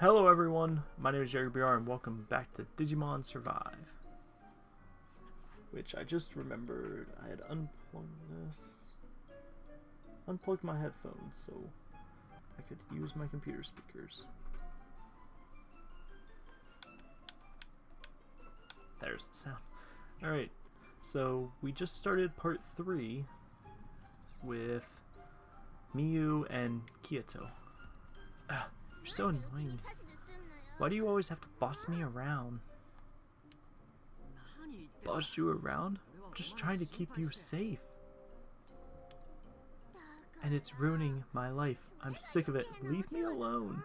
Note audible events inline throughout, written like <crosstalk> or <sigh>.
Hello everyone, my name is Jerry BR and welcome back to Digimon Survive. Which I just remembered I had unplugged this. Unplugged my headphones so I could use my computer speakers. There's the sound. Alright, so we just started part 3 with Miyu and Kyoto. Ah, you're so annoying. Why do you always have to boss me around? Boss you around? I'm just trying to keep you safe. And it's ruining my life. I'm sick of it. Leave me alone.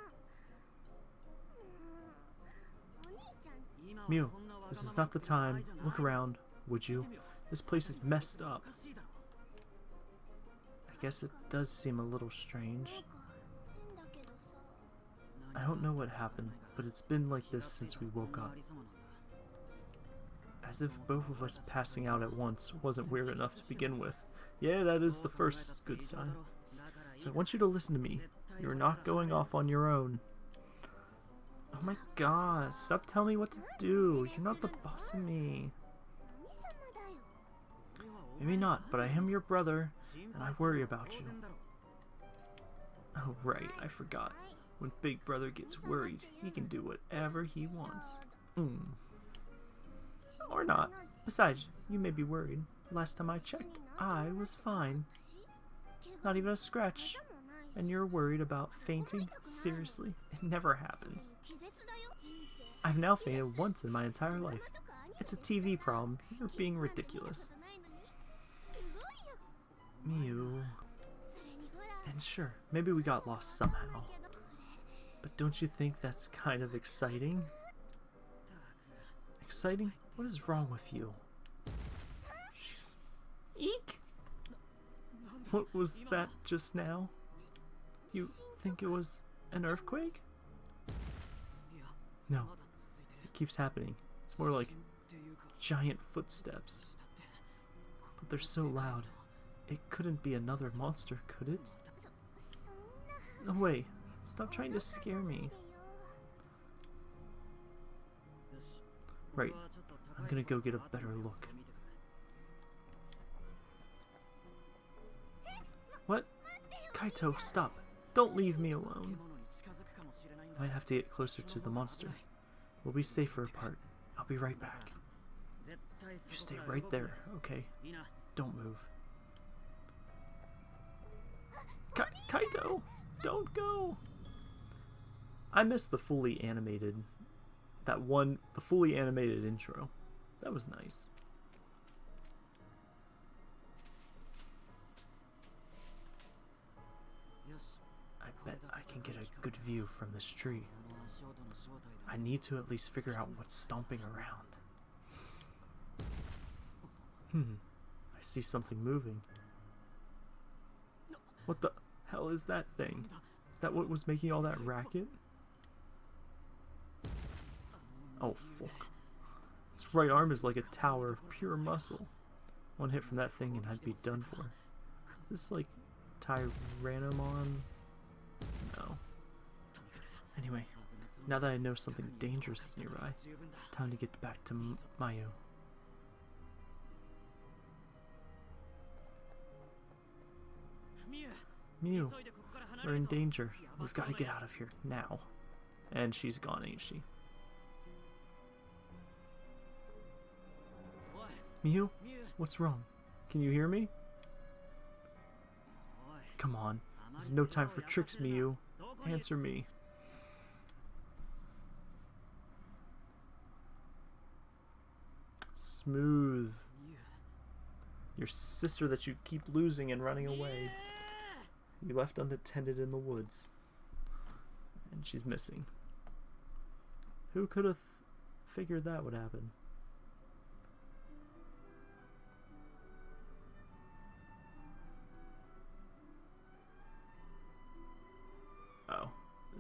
Mew, this is not the time. Look around, would you? This place is messed up. I guess it does seem a little strange. I don't know what happened, but it's been like this since we woke up. As if both of us passing out at once wasn't weird enough to begin with. Yeah, that is the first good sign. So I want you to listen to me. You're not going off on your own. Oh my god, stop telling me what to do. You're not the boss of me. Maybe not, but I am your brother, and I worry about you. Oh right, I forgot. When Big Brother gets worried, he can do whatever he wants. Mm. Or not. Besides, you may be worried. Last time I checked, I was fine. Not even a scratch. And you're worried about fainting? Seriously? It never happens. I've now fainted once in my entire life. It's a TV problem. You're being ridiculous. Miu. And sure, maybe we got lost somehow. But don't you think that's kind of exciting? Exciting? What is wrong with you? Jeez. Eek! What was that just now? You think it was an earthquake? No. It keeps happening. It's more like giant footsteps. But they're so loud. It couldn't be another monster, could it? No way. Stop trying to scare me. Right. I'm gonna go get a better look. What? Kaito, stop. Don't leave me alone. I might have to get closer to the monster. We'll be safer apart. I'll be right back. You stay right there, okay? Don't move. Ka Kaito! Don't go! I missed the fully animated, that one, the fully animated intro. That was nice. I bet I can get a good view from this tree. I need to at least figure out what's stomping around. Hmm, I see something moving. What the hell is that thing? Is that what was making all that racket? Oh, fuck. Its right arm is like a tower of pure muscle. One hit from that thing and I'd be done for. Is this like Tyrannomon? No. Anyway, now that I know something dangerous is nearby, time to get back to M Mayu. Miu, we're in danger. We've got to get out of here now. And she's gone, ain't she? Miu, what's wrong? Can you hear me? Come on. This is no time for tricks, Miu. Answer me. Smooth. Your sister that you keep losing and running away. You left unattended in the woods. And she's missing. Who could have figured that would happen?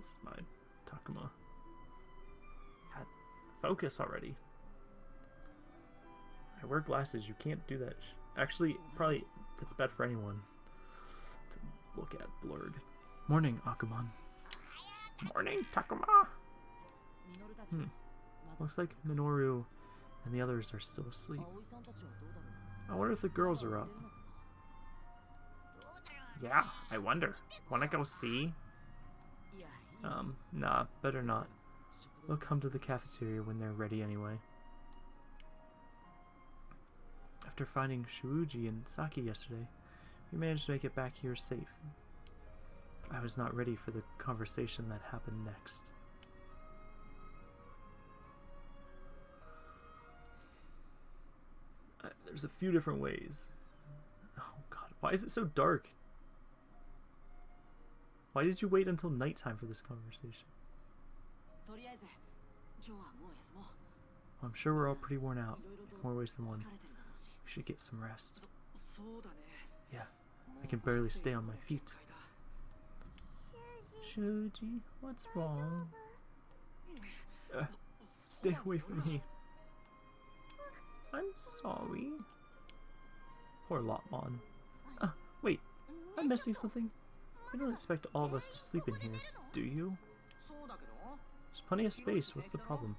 Is my Takuma. God, focus already. I wear glasses, you can't do that. Actually, probably, that's bad for anyone to look at blurred. Morning, Agumon. Morning, Takuma. Hmm. Looks like Minoru and the others are still asleep. I wonder if the girls are up. Yeah, I wonder. Wanna go see? Um, nah, better not. They'll come to the cafeteria when they're ready anyway. After finding Shuuji and Saki yesterday, we managed to make it back here safe. But I was not ready for the conversation that happened next. Uh, there's a few different ways. Oh god, why is it so dark? Why did you wait until nighttime for this conversation? I'm sure we're all pretty worn out. More ways than one. We should get some rest. Yeah, I can barely stay on my feet. Shuji, what's wrong? Uh, stay away from me. I'm sorry. Poor Lopmon. Uh, wait, I'm missing something. You don't expect all of us to sleep in here, do you? There's plenty of space, what's the problem?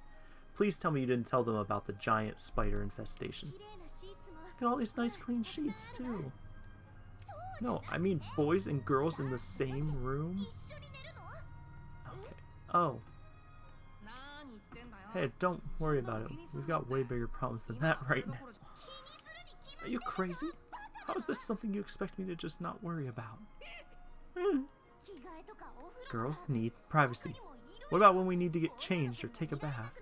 Please tell me you didn't tell them about the giant spider infestation. Look at all these nice clean sheets, too. No, I mean boys and girls in the same room? Okay. Oh. Hey, don't worry about it. We've got way bigger problems than that right now. Are you crazy? How is this something you expect me to just not worry about? Girls need privacy. What about when we need to get changed or take a bath?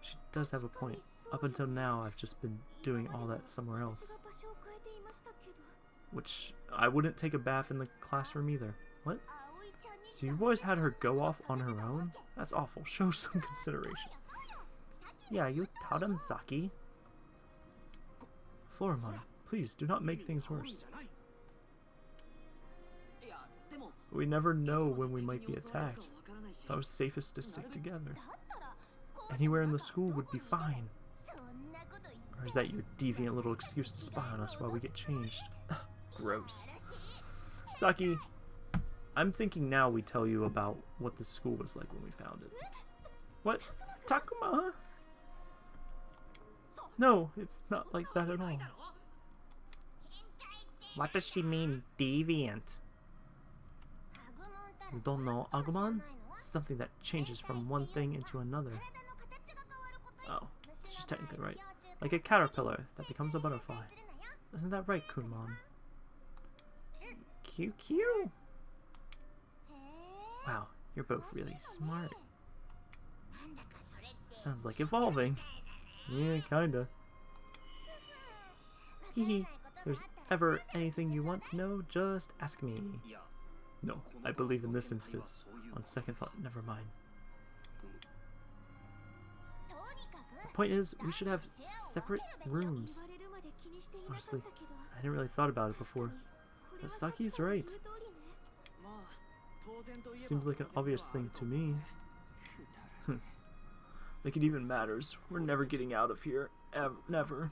She does have a point. Up until now, I've just been doing all that somewhere else. Which, I wouldn't take a bath in the classroom either. What? So you boys had her go off on her own? That's awful. Show some consideration. Yeah, you Saki. Floramon, please do not make things worse. We never know when we might be attacked. It was safest to stick together. Anywhere in the school would be fine. Or is that your deviant little excuse to spy on us while we get changed? <laughs> Gross. Saki, I'm thinking now we tell you about what the school was like when we found it. What? Takuma? No, it's not like that at all. What does she mean, deviant? Don't know Agumon? Something that changes from one thing into another. Oh, she's technically right. Like a caterpillar that becomes a butterfly. Isn't that right, Kunemon? QQ! Wow, you're both really smart. Sounds like evolving. Yeah, kinda. Hehe, there's ever anything you want to know, just ask me. No, I believe in this instance. On second thought, never mind. The point is, we should have separate rooms. Honestly, I hadn't really thought about it before. But Saki's right. Seems like an obvious thing to me. like it even matters. We're never getting out of here. Ever. Never.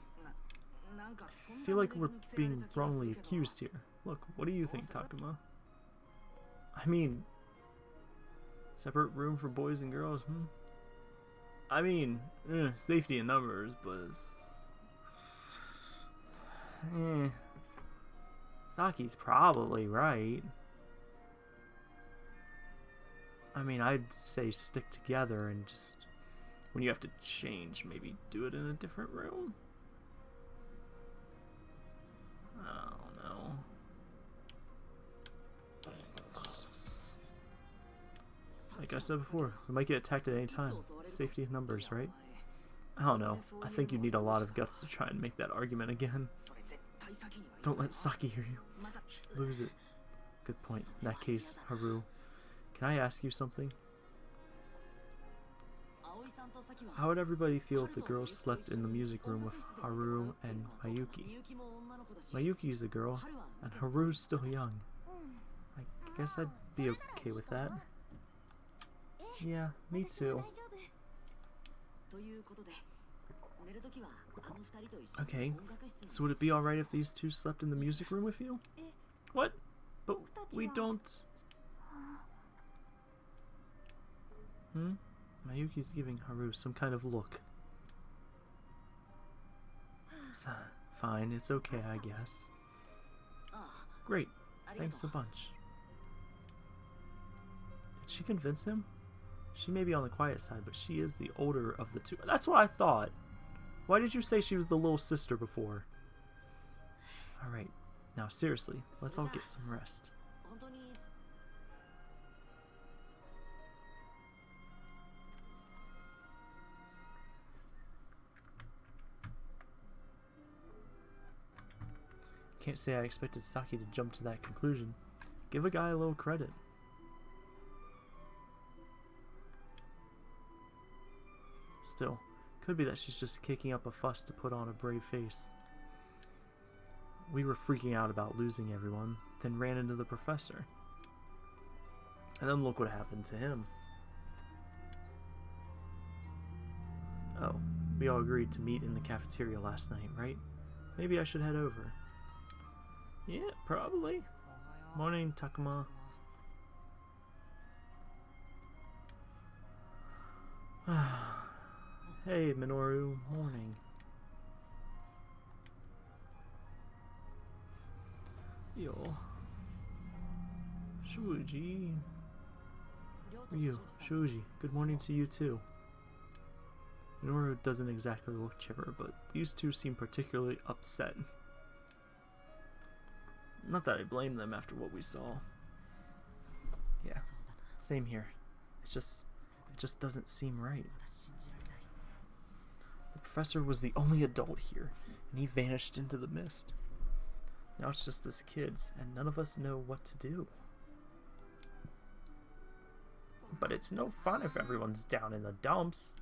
I feel like we're being wrongly accused here. Look, what do you think, Takuma? I mean, separate room for boys and girls, hmm? I mean, eh, safety in numbers, but eh. Saki's probably right. I mean, I'd say stick together and just, when you have to change, maybe do it in a different room? Like I said before, we might get attacked at any time. Safety in numbers, right? I don't know. I think you need a lot of guts to try and make that argument again. Don't let Saki hear you. Lose it. Good point. In that case, Haru, can I ask you something? How would everybody feel if the girls slept in the music room with Haru and Mayuki? Mayuki's a girl, and Haru's still young. I guess I'd be okay with that. Yeah, me too. Okay, so would it be alright if these two slept in the music room with you? What? But we don't... Hmm? Mayuki's giving Haru some kind of look. So, fine, it's okay, I guess. Great, thanks a bunch. Did she convince him? She may be on the quiet side, but she is the older of the two. That's what I thought. Why did you say she was the little sister before? Alright, now seriously, let's all get some rest. Can't say I expected Saki to jump to that conclusion. Give a guy a little credit. Still, could be that she's just kicking up a fuss to put on a brave face. We were freaking out about losing everyone, then ran into the professor. And then look what happened to him. Oh, we all agreed to meet in the cafeteria last night, right? Maybe I should head over. Yeah, probably. Morning, Takuma. <sighs> <sighs> hey, Minoru. Morning. Yo. Shuji. Ryo, Shuji, good morning to you too. Minoru doesn't exactly look chipper, but these two seem particularly upset. Not that I blame them after what we saw. Yeah, same here. It just, it just doesn't seem right. Professor was the only adult here, and he vanished into the mist. Now it's just us kids, and none of us know what to do. But it's no fun if everyone's down in the dumps.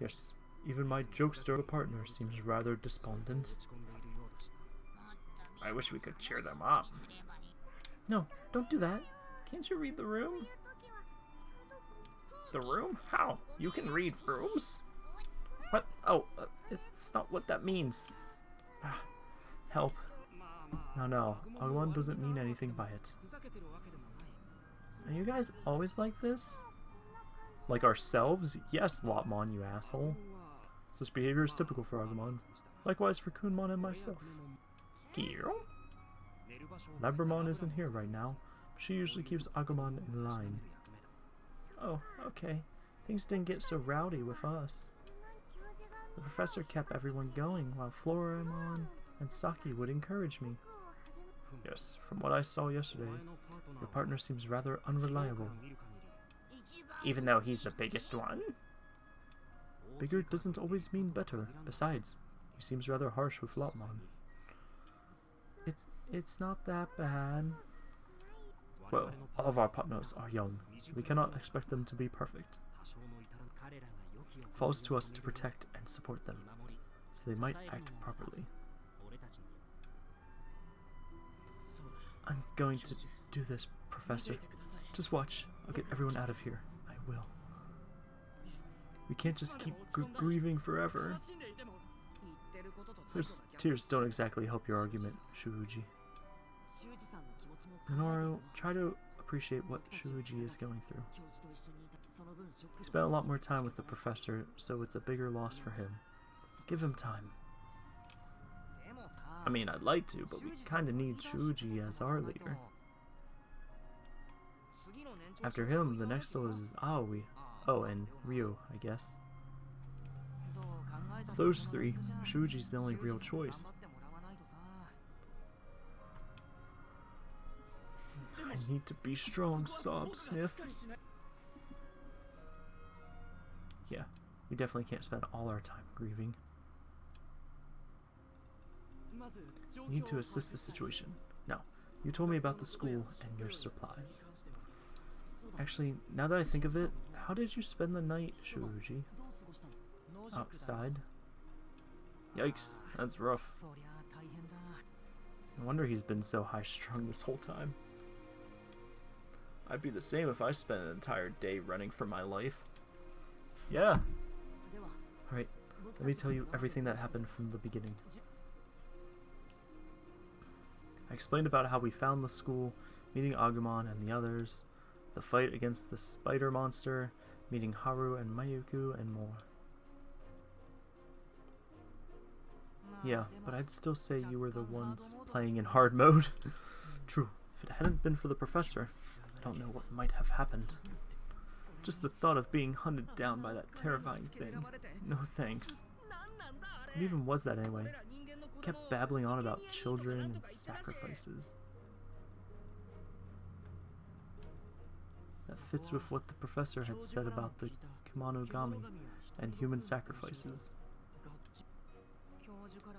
Yes, even my jokester partner seems rather despondent. I wish we could cheer them up. No, don't do that. Can't you read the room? The room? How? You can read rooms? Oh, uh, it's not what that means. Ah, help. No, no. Agumon doesn't mean anything by it. Are you guys always like this? Like ourselves? Yes, Lopmon, you asshole. This behavior is typical for Agumon. Likewise for Kunemon and myself. Giro? Labramon isn't here right now. She usually keeps Agumon in line. Oh, okay. Things didn't get so rowdy with us. The professor kept everyone going while Floramon and Saki would encourage me. Yes, from what I saw yesterday, your partner seems rather unreliable. Even though he's the biggest one? Bigger doesn't always mean better. Besides, he seems rather harsh with Lopmon. It's it's not that bad. Well, all of our partners are young. We cannot expect them to be perfect. It falls to us to protect and support them, so they might act properly. I'm going to do this, Professor. Just watch. I'll get everyone out of here. I will. We can't just keep gr grieving forever. Those tears don't exactly help your argument, Shuji. Minoru, try to appreciate what Shuji is going through. He spent a lot more time with the professor, so it's a bigger loss for him. Give him time. I mean, I'd like to, but we kinda need Shuji as our leader. After him, the next one is Aoi. Oh, and Ryo, I guess. Those three, Shuji's the only real choice. I need to be strong, sob sniff. Yeah, we definitely can't spend all our time grieving. We need to assist the situation. Now, you told me about the school and your supplies. Actually, now that I think of it, how did you spend the night, Shuji? Outside? Yikes, that's rough. No wonder he's been so high-strung this whole time. I'd be the same if I spent an entire day running for my life. Yeah. Alright, let me tell you everything that happened from the beginning. I explained about how we found the school, meeting Agumon and the others, the fight against the spider monster, meeting Haru and Mayuku and more. Yeah, but I'd still say you were the ones playing in hard mode. <laughs> True, if it hadn't been for the professor, don't know what might have happened. Just the thought of being hunted down by that terrifying thing. No thanks. What even was that anyway? Kept babbling on about children and sacrifices. That fits with what the professor had said about the Kemonogami and human sacrifices.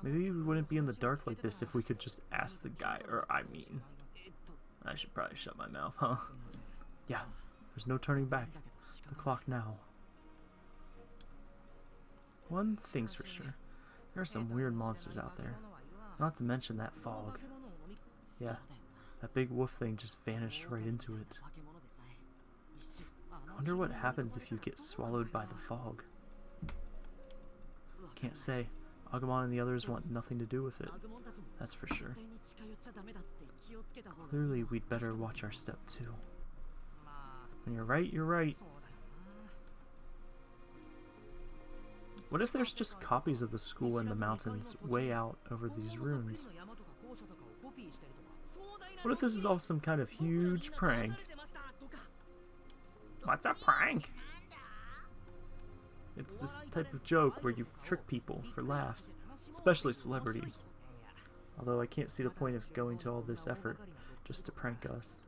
Maybe we wouldn't be in the dark like this if we could just ask the guy, or I mean... I should probably shut my mouth, huh? <laughs> Yeah, there's no turning back. The clock now. One thing's for sure. There are some weird monsters out there. Not to mention that fog. Yeah, that big wolf thing just vanished right into it. I wonder what happens if you get swallowed by the fog. Can't say. Agumon and the others want nothing to do with it. That's for sure. Clearly, we'd better watch our step too. When you're right, you're right. What if there's just copies of the school in the mountains way out over these ruins? What if this is all some kind of huge prank? What's a prank? It's this type of joke where you trick people for laughs, especially celebrities. Although I can't see the point of going to all this effort just to prank us.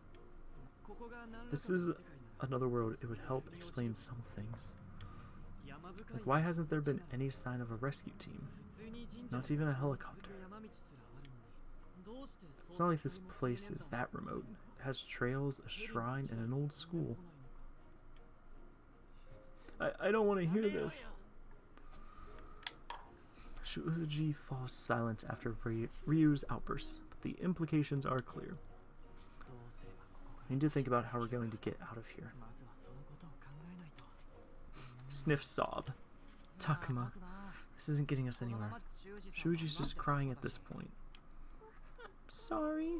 This is another world, it would help explain some things. Like, why hasn't there been any sign of a rescue team? Not even a helicopter. It's not like this place is that remote. It has trails, a shrine, and an old school. I, I don't want to hear this. Shuji falls silent after Ryo's outburst, but the implications are clear. I need to think about how we're going to get out of here. Sniff sob. Takuma, this isn't getting us anywhere. Shuji's just crying at this point. I'm sorry.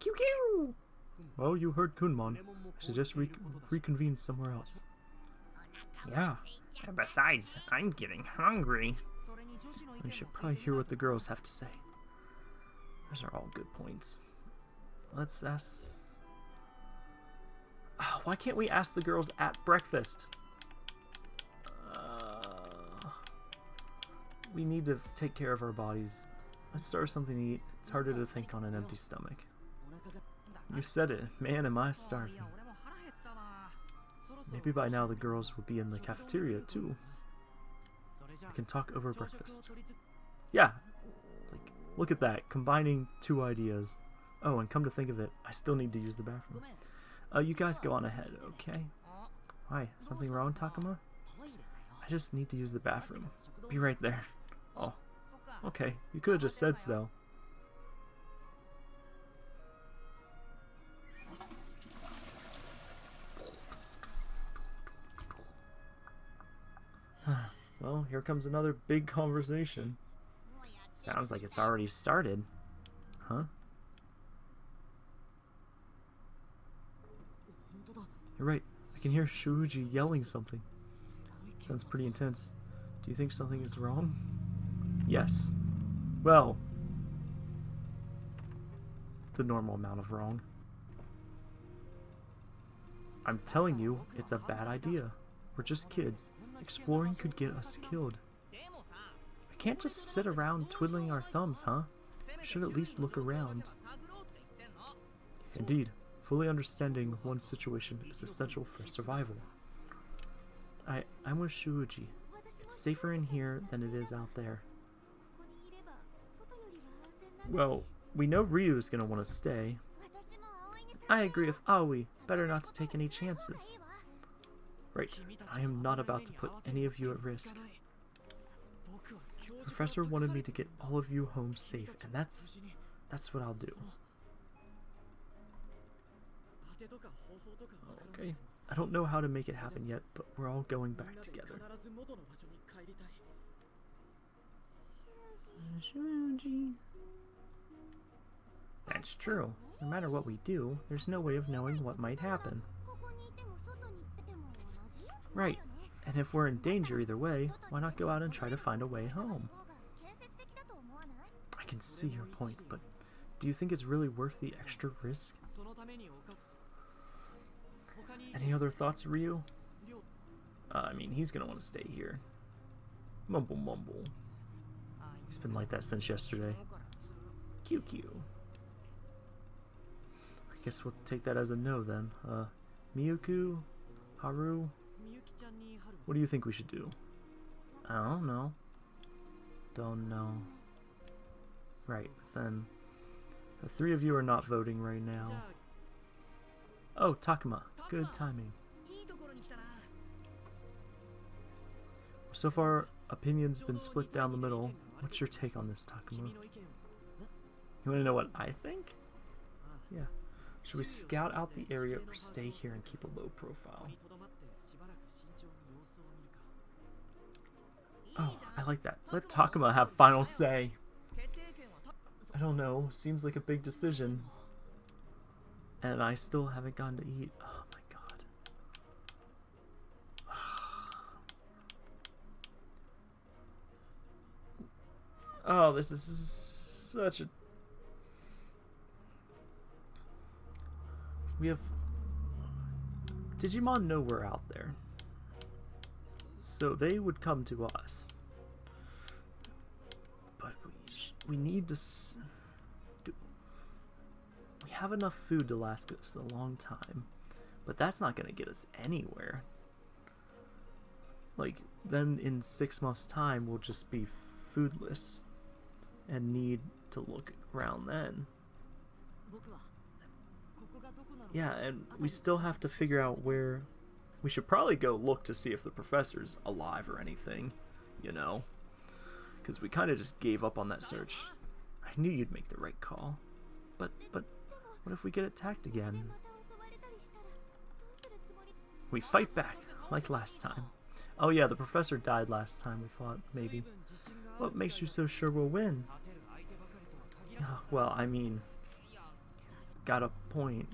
QQ! Well, you heard Kunemon. I should just re reconvene somewhere else. Yeah. And besides, I'm getting hungry. We should probably hear what the girls have to say. Those are all good points. Let's ask... Oh, why can't we ask the girls at breakfast? Uh, we need to take care of our bodies. Let's start with something to eat. It's harder to think on an empty stomach. You said it. Man, am I starving. Maybe by now the girls will be in the cafeteria, too. We can talk over breakfast. Yeah. Like, look at that. Combining two ideas. Oh, and come to think of it, I still need to use the bathroom. Uh, you guys go on ahead, okay? Why? Something wrong, Takuma? I just need to use the bathroom. Be right there. Oh. Okay, you could have just said so. Here comes another big conversation. Sounds like it's already started. Huh? You're right. I can hear Shuji yelling something. Sounds pretty intense. Do you think something is wrong? Yes. Well, the normal amount of wrong. I'm telling you, it's a bad idea. We're just kids. Exploring could get us killed. We can't just sit around twiddling our thumbs, huh? We should at least look around. Indeed, fully understanding one's situation is essential for survival. I, I'm with Shuji. It's safer in here than it is out there. Well, we know Ryo is going to want to stay. I agree with Aoi. Better not to take any chances. Right, I am not about to put any of you at risk. The professor wanted me to get all of you home safe, and that's that's what I'll do. Okay, I don't know how to make it happen yet, but we're all going back together. That's true. No matter what we do, there's no way of knowing what might happen. Right. And if we're in danger either way, why not go out and try to find a way home? I can see your point, but do you think it's really worth the extra risk? Any other thoughts, Ryo? Uh, I mean, he's gonna want to stay here. Mumble mumble. He's been like that since yesterday. QQ. I guess we'll take that as a no then. Uh, Miyuku? Haru? What do you think we should do? I don't know. Don't know. Right, then. The three of you are not voting right now. Oh, Takuma. Good timing. So far, opinions been split down the middle. What's your take on this, Takuma? You want to know what I think? Yeah. Should we scout out the area or stay here and keep a low profile? Oh, I like that. Let Takuma have final say. I don't know. Seems like a big decision. And I still haven't gone to eat. Oh my god. <sighs> Oh, this is such a... We have... Digimon know we're out there. So they would come to us. But we, we need to... Do, we have enough food to last us a long time. But that's not going to get us anywhere. Like, then in six months' time, we'll just be foodless and need to look around then. Yeah, and we still have to figure out where... We should probably go look to see if the professor's alive or anything, you know? Because we kind of just gave up on that search. I knew you'd make the right call. But, but, what if we get attacked again? We fight back, like last time. Oh yeah, the professor died last time, we fought, maybe. What makes you so sure we'll win? Oh, well, I mean, got a point.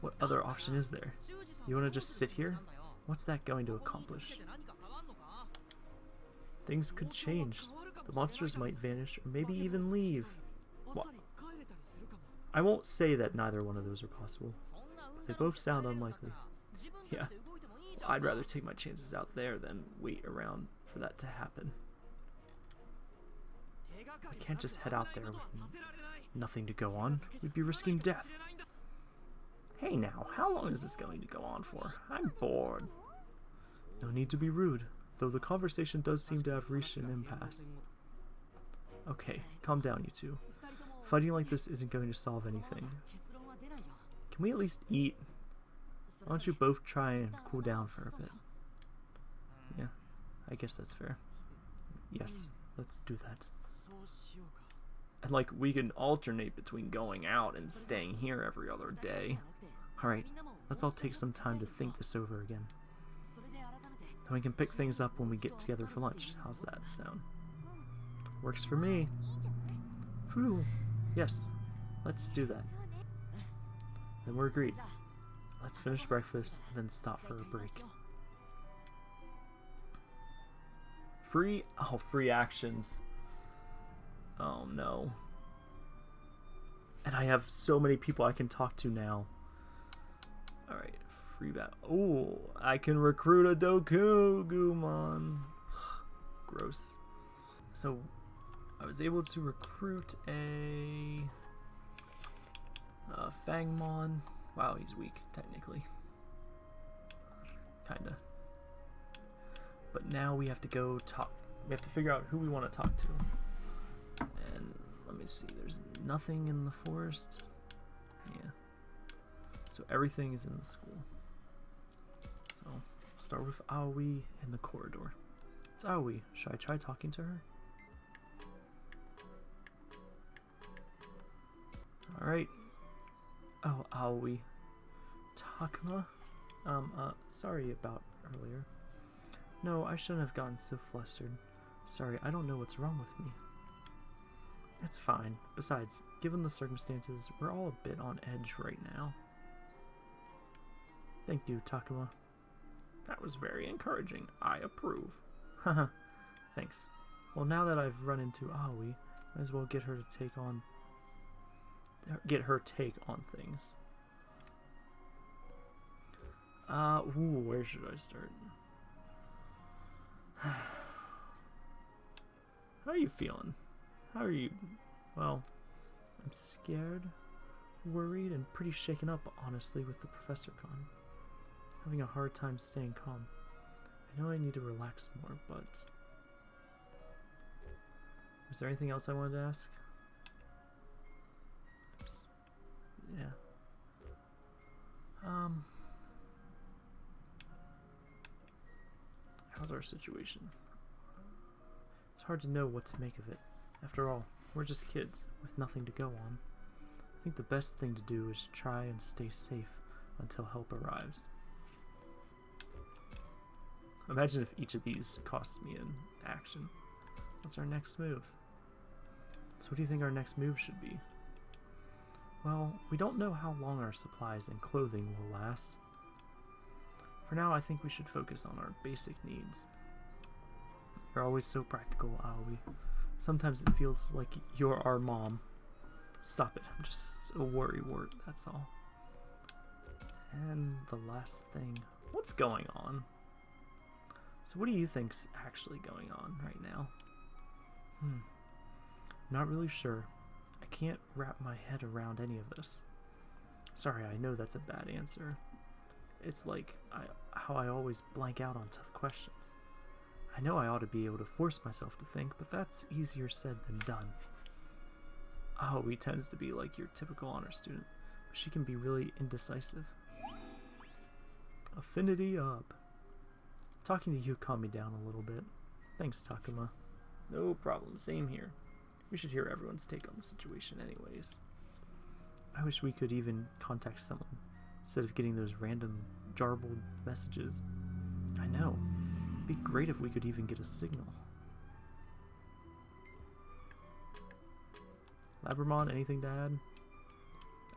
What other option is there? You want to just sit here? What's that going to accomplish? Things could change. The monsters might vanish, or maybe even leave. What? I won't say that neither one of those are possible, but they both sound unlikely. Yeah, I'd rather take my chances out there than wait around for that to happen. I can't just head out there with nothing to go on. We'd be risking death. Hey now, how long is this going to go on for? I'm bored. No need to be rude, though the conversation does seem to have reached an impasse. Okay, calm down, you two. Fighting like this isn't going to solve anything. Can we at least eat? Why don't you both try and cool down for a bit? Yeah, I guess that's fair. Yes, let's do that. And like, we can alternate between going out and staying here every other day. Alright, let's all take some time to think this over again. Then we can pick things up when we get together for lunch. How's that sound? Works for me. Whew. Yes, let's do that. Then we're agreed. Let's finish breakfast, then stop for a break. Free? Oh, free actions. Oh no. And I have so many people I can talk to now. Alright, free bat. Oh, I can recruit a Dokugumon. <sighs> Gross. So, I was able to recruit a, a Fangmon. Wow, he's weak, technically. Kinda. But now we have to go talk. We have to figure out who we want to talk to. Let me see, there's nothing in the forest. Yeah. So everything is in the school. So start with Aoi in the corridor. It's Aoi. Should I try talking to her? Alright. Oh, Aoi. Takuma? Um, uh, sorry about earlier. No, I shouldn't have gotten so flustered. Sorry, I don't know what's wrong with me. It's fine. Besides, given the circumstances, we're all a bit on edge right now. Thank you, Takuma. That was very encouraging. I approve. Haha, <laughs> thanks. Well, now that I've run into Aoi, might as well get her to take on... Get her take on things. Uh, ooh, where should I start? <sighs> How are you feeling? How are you? Well, I'm scared, worried, and pretty shaken up, honestly, with the Professor Con. Having a hard time staying calm. I know I need to relax more, but... Is there anything else I wanted to ask? Oops. Yeah. Um... How's our situation? It's hard to know what to make of it. After all, we're just kids, with nothing to go on. I think the best thing to do is try and stay safe until help arrives. Imagine if each of these costs me an action. What's our next move? So what do you think our next move should be? Well, we don't know how long our supplies and clothing will last. For now, I think we should focus on our basic needs. You're always so practical, Aoi. Sometimes it feels like you're our mom. Stop it, I'm just a worry wart, that's all. And the last thing, what's going on? So what do you think's actually going on right now? Hmm, not really sure. I can't wrap my head around any of this. Sorry, I know that's a bad answer. It's like I, how I always blank out on tough questions. I know I ought to be able to force myself to think, but that's easier said than done. Oh, he tends to be like your typical honor student, but she can be really indecisive. Affinity up. Talking to you calmed me down a little bit. Thanks, Takuma. No problem, same here. We should hear everyone's take on the situation anyways. I wish we could even contact someone, instead of getting those random jarbled messages. I know. Be great if we could even get a signal. Labramon, anything to add?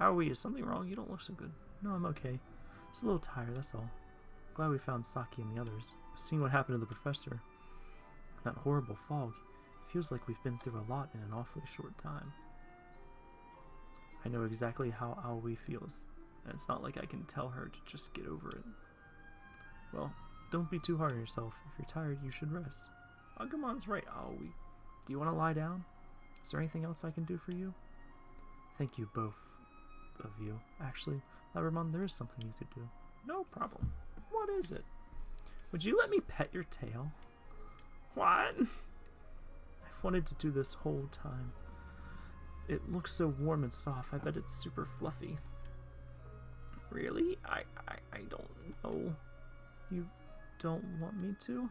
Oh, Aoi, is something wrong? You don't look so good. No, I'm okay. Just a little tired, that's all. Glad we found Saki and the others. Seeing what happened to the professor. That horrible fog. Feels like we've been through a lot in an awfully short time. I know exactly how Aoi feels, and it's not like I can tell her to just get over it. Well, don't be too hard on yourself. If you're tired, you should rest. Agumon's right, oh, Aoi. Do you want to lie down? Is there anything else I can do for you? Thank you both of you. Actually, Labramon, there is something you could do. No problem. What is it? Would you let me pet your tail? What? I've wanted to do this whole time. It looks so warm and soft. I bet it's super fluffy. Really? I, I, I don't know. You don't want me to?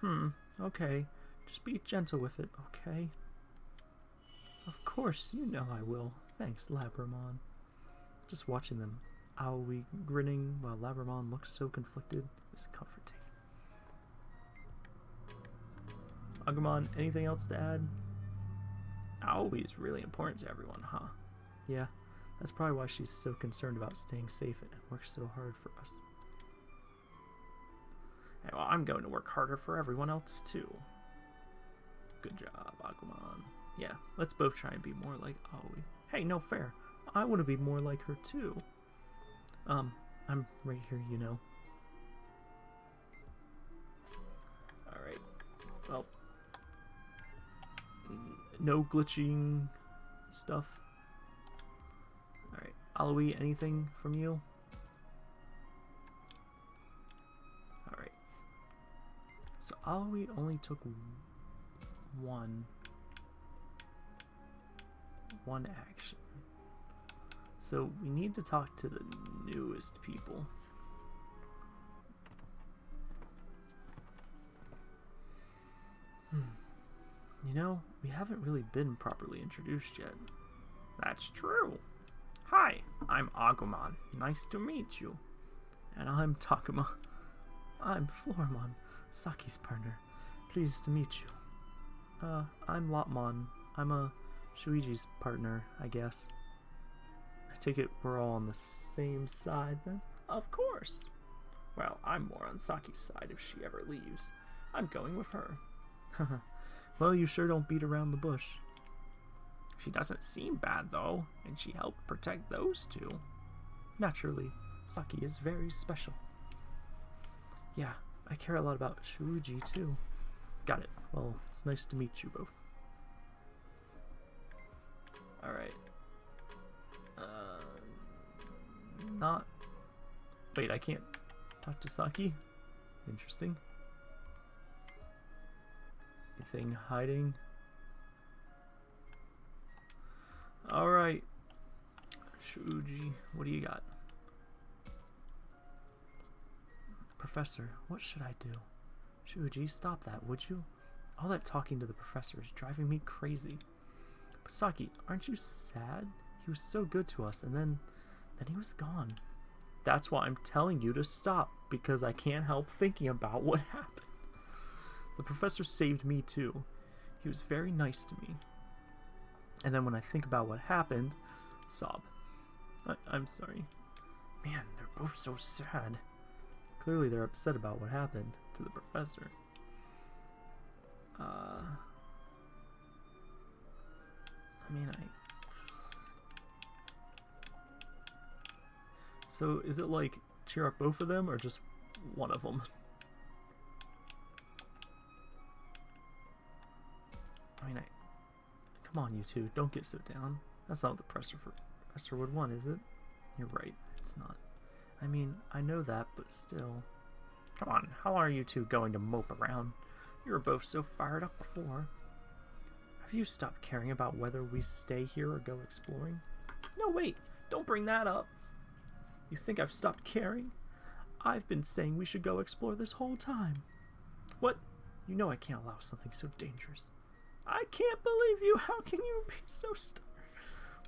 Hmm, okay. Just be gentle with it, okay? Of course, you know I will. Thanks, Labramon. Just watching them, Aoi grinning while Labramon looks so conflicted is comforting. Agumon, anything else to add? Aoi is really important to everyone, huh? Yeah, that's probably why she's so concerned about staying safe and works so hard for us. Well, I'm going to work harder for everyone else, too. Good job, Agumon. Yeah, let's both try and be more like Aoi. Hey, no fair. I want to be more like her, too. Um, I'm right here, you know. Alright. Well. No glitching stuff. Alright. Aoi, anything from you? So Aoi only took one one action. So we need to talk to the newest people. Hmm. You know, we haven't really been properly introduced yet. That's true. Hi, I'm Agumon. Nice to meet you. And I'm Takuma. I'm Floramon, Saki's partner. Pleased to meet you. Uh, I'm Lopmon. I'm a Shuji's partner, I guess. I take it we're all on the same side then? Of course. Well, I'm more on Saki's side if she ever leaves. I'm going with her. <laughs> well, you sure don't beat around the bush. She doesn't seem bad, though, and she helped protect those two. Naturally, Saki is very special. Yeah, I care a lot about Shuji, too. Got it. Well, it's nice to meet you both. Alright. Uh, not... Wait, I can't talk to Saki? Interesting. Anything hiding? Alright. Shuji, what do you got? Professor, what should I do? Shuji, stop that, would you? All that talking to the professor is driving me crazy. Saki, aren't you sad? He was so good to us, and then, then he was gone. That's why I'm telling you to stop, because I can't help thinking about what <laughs> happened. The professor saved me too. He was very nice to me. And then when I think about what happened, sob. I I'm sorry. Man, they're both so sad. Clearly they're upset about what happened to the professor. Uh, I mean, I... So is it like cheer up both of them or just one of them? <laughs> I mean, I... Come on, you two. Don't get so down. That's not what the professor, professor would want, is it? You're right. It's not. I mean, I know that, but still. Come on, how are you two going to mope around? You were both so fired up before. Have you stopped caring about whether we stay here or go exploring? No, wait! Don't bring that up! You think I've stopped caring? I've been saying we should go explore this whole time. What? You know I can't allow something so dangerous. I can't believe you! How can you be so stubborn?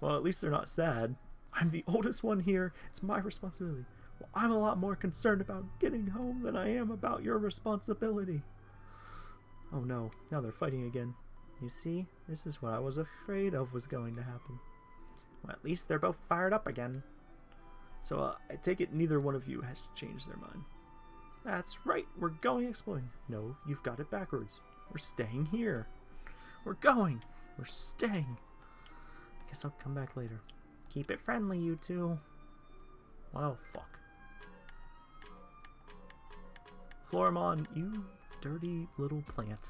Well, at least they're not sad. I'm the oldest one here. It's my responsibility. Well, I'm a lot more concerned about getting home than I am about your responsibility. Oh no, now they're fighting again. You see, this is what I was afraid of was going to happen. Well, at least they're both fired up again. So uh, I take it neither one of you has changed their mind. That's right, we're going exploring. No, you've got it backwards. We're staying here. We're going. We're staying. I guess I'll come back later. Keep it friendly, you two. Well, fuck. Floramon, you dirty little plant.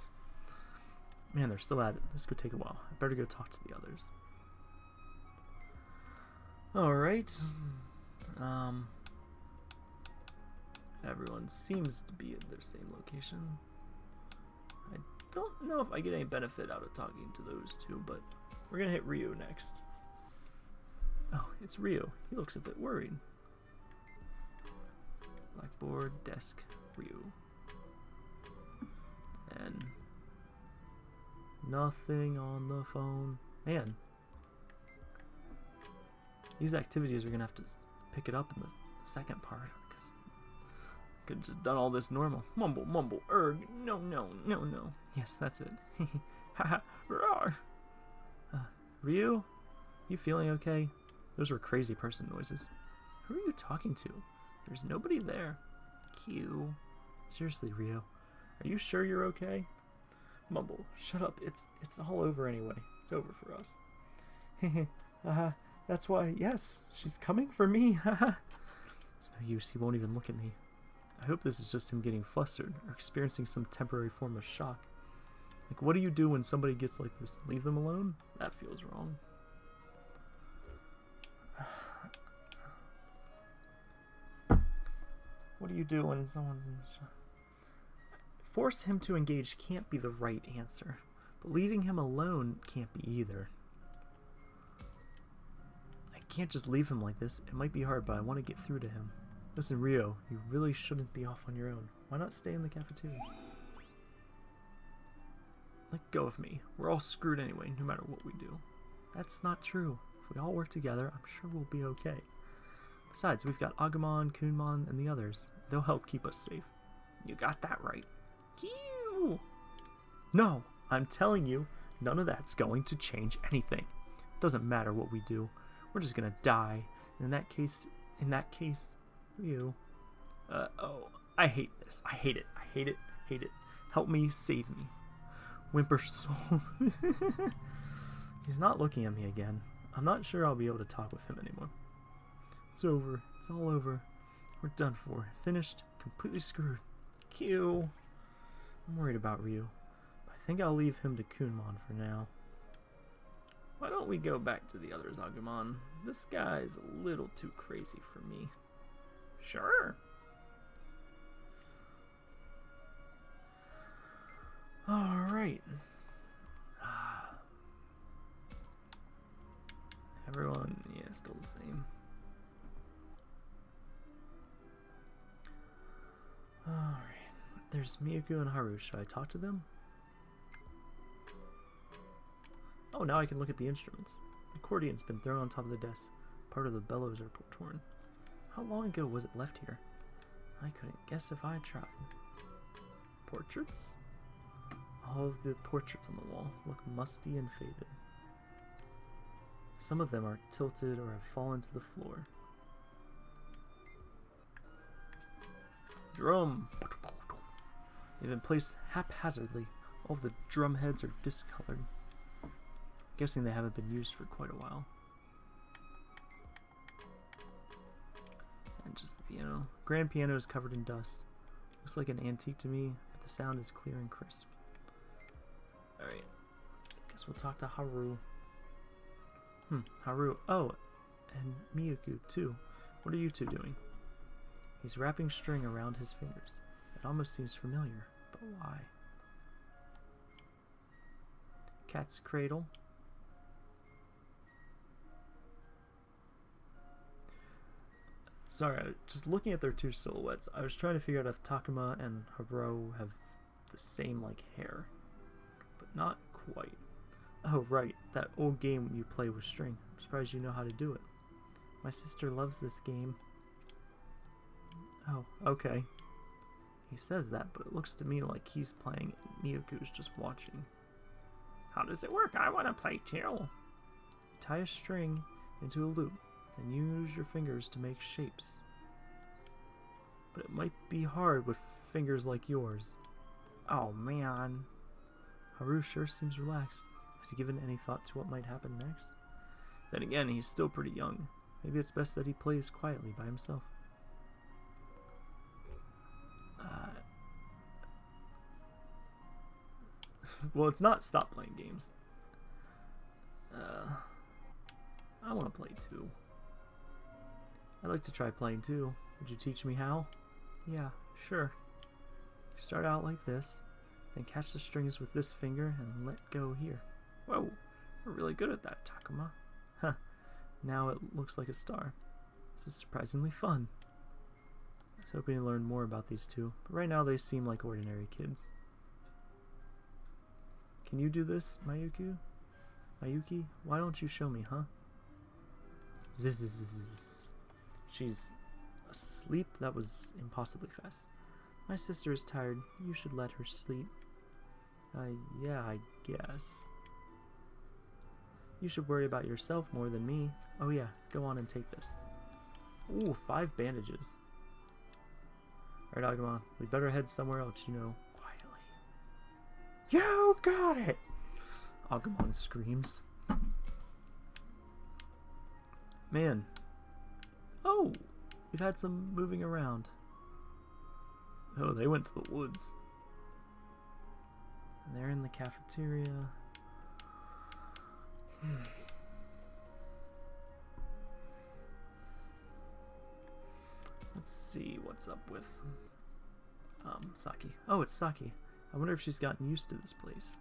Man, they're still at it. This could take a while. I better go talk to the others. Alright. Um, everyone seems to be at their same location. I don't know if I get any benefit out of talking to those two, but we're gonna hit Ryo next. Oh, it's Ryo. He looks a bit worried. Blackboard, desk, Ryo. And nothing on the phone. Man, these activities are gonna have to pick it up in the second part because could have just done all this normal. Mumble, mumble, erg, no, no, no, no. Yes, that's it. Haha, <laughs> uh, Ryo, you feeling okay? Those were crazy person noises. Who are you talking to? There's nobody there. Q. Seriously, Ryo, are you sure you're okay? Mumble, shut up. It's it's all over anyway. It's over for us. Hehe, <laughs> uh, that's why, yes, she's coming for me. <laughs> it's no use. He won't even look at me. I hope this is just him getting flustered or experiencing some temporary form of shock. Like, what do you do when somebody gets like this? Leave them alone? That feels wrong. <sighs> What do you do when someone's in shock? Force him to engage can't be the right answer, but leaving him alone can't be either. I can't just leave him like this. It might be hard, but I want to get through to him. Listen, Ryo, you really shouldn't be off on your own. Why not stay in the cafeteria? Let go of me. We're all screwed anyway, no matter what we do. That's not true. If we all work together, I'm sure we'll be okay. Besides, we've got Agumon, Kunemon, and the others. They'll help keep us safe. You got that right. Kew! No, I'm telling you, none of that's going to change anything. It Doesn't matter what we do. We're just gonna die. In that case, in that case, you. Uh, oh, I hate this. I hate it. I hate it. Hate it. Help me, save me. Whimper soul. <laughs> He's not looking at me again. I'm not sure I'll be able to talk with him anymore. It's over. It's all over. We're done for. Finished. Completely screwed. Q. I'm worried about Ryo. I think I'll leave him to Kunemon for now. Why don't we go back to the others, Agumon? This guy's a little too crazy for me. Sure. Alright. Ah. Everyone, yeah, still the same. Alright. There's Miyuki and Haru. Should I talk to them? Oh, now I can look at the instruments. The accordion's been thrown on top of the desk. Part of the bellows are torn. How long ago was it left here? I couldn't guess if I tried. Portraits? All of the portraits on the wall look musty and faded. Some of them are tilted or have fallen to the floor. Drum! They've been placed haphazardly. All the drum heads are discolored. Guessing they haven't been used for quite a while. And just the piano. Grand piano is covered in dust. Looks like an antique to me, but the sound is clear and crisp. Alright. Guess we'll talk to Haru. Hmm, Haru. Oh, and Miyuki, too. What are you two doing? He's wrapping string around his fingers. It almost seems familiar, why? Cat's cradle. Sorry, just looking at their two silhouettes, I was trying to figure out if Takuma and Haru have the same, like, hair. But not quite. Oh, right, that old game you play with string. I'm surprised you know how to do it. My sister loves this game. Oh, okay. He says that, but it looks to me like he's playing and Miyuki's just watching. How does it work? I want to play too. Tie a string into a loop, and use your fingers to make shapes. But it might be hard with fingers like yours. Oh man. Haru sure seems relaxed. Has he given any thought to what might happen next? Then again, he's still pretty young. Maybe it's best that he plays quietly by himself. Well, it's not stop playing games. Uh, I want to play too. I'd like to try playing too. Would you teach me how? Yeah, sure. You start out like this, then catch the strings with this finger and let go here. Whoa, we're really good at that, Takuma. Huh, now it looks like a star. This is surprisingly fun. I was hoping to learn more about these two, but right now they seem like ordinary kids. Can you do this, Miyuki? Miyuki? Why don't you show me, huh? Zzz. She's asleep? That was impossibly fast. My sister is tired. You should let her sleep. Uh, yeah, I guess. You should worry about yourself more than me. Oh yeah, go on and take this. Ooh, five bandages. Alright, Agumon, we better head somewhere else, you know, quietly. You got it! Agumon screams. Man. Oh! We've had some moving around. Oh, they went to the woods. And they're in the cafeteria. Hmm. Let's see what's up with um, Saki. Oh, it's Saki. I wonder if she's gotten used to this place.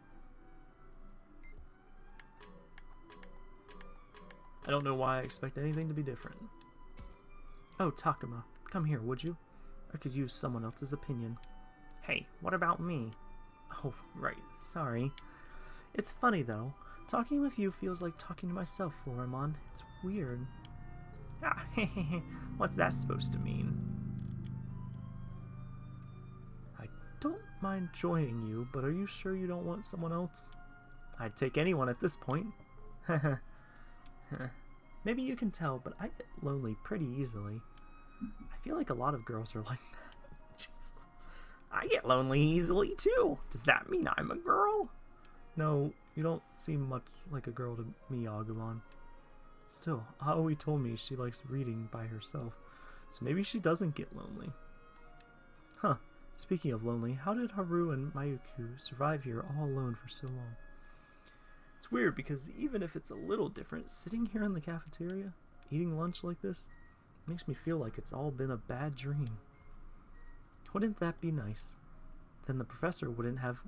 I don't know why I expect anything to be different. Oh, Takuma, come here, would you? I could use someone else's opinion. Hey, what about me? Oh, right, sorry. It's funny, though. Talking with you feels like talking to myself, Floramon. It's weird. Ah, <laughs> what's that supposed to mean? Don't mind joining you, but are you sure you don't want someone else? I'd take anyone at this point. <laughs> Maybe you can tell, but I get lonely pretty easily. I feel like a lot of girls are like that. <laughs> I get lonely easily too. Does that mean I'm a girl? No, you don't seem much like a girl to me, Agumon. Still, Aoi told me she likes reading by herself, so maybe she doesn't get lonely. Huh, speaking of lonely, how did Haru and Miyuki survive here all alone for so long? It's weird because even if it's a little different, sitting here in the cafeteria, eating lunch like this, makes me feel like it's all been a bad dream. Wouldn't that be nice? Then the professor wouldn't have...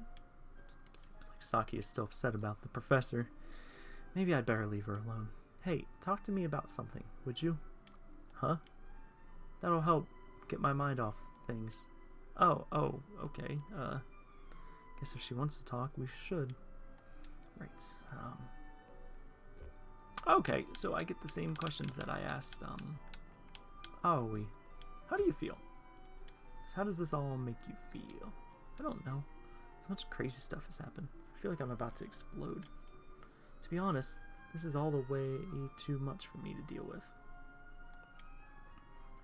Seems like Saki is still upset about the professor. Maybe I'd better leave her alone. Hey, talk to me about something, would you? Huh? That'll help get my mind off things. Oh, oh, okay. Uh, guess if she wants to talk, we should. Right. Um, okay, so I get the same questions that I asked, um, we. How do you feel? So how does this all make you feel? I don't know. So much crazy stuff has happened. I feel like I'm about to explode. To be honest, this is all the way too much for me to deal with.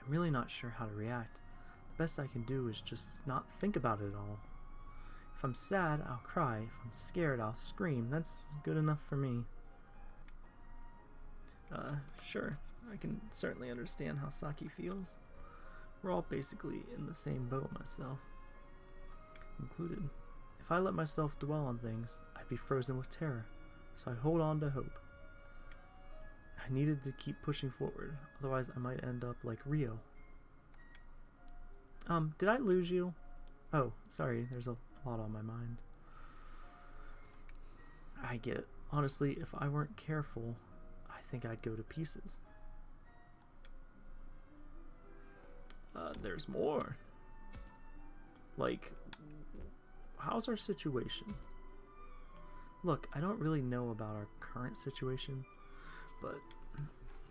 I'm really not sure how to react. Best I can do is just not think about it at all. If I'm sad, I'll cry. If I'm scared, I'll scream. That's good enough for me. Uh, sure. I can certainly understand how Saki feels. We're all basically in the same boat myself. Included. If I let myself dwell on things, I'd be frozen with terror. So I hold on to hope. I needed to keep pushing forward, otherwise I might end up like Ryo. Um, did I lose you? Oh, sorry, there's a lot on my mind. I get it. Honestly, if I weren't careful, I think I'd go to pieces. Uh, there's more. Like, how's our situation? Look, I don't really know about our current situation, but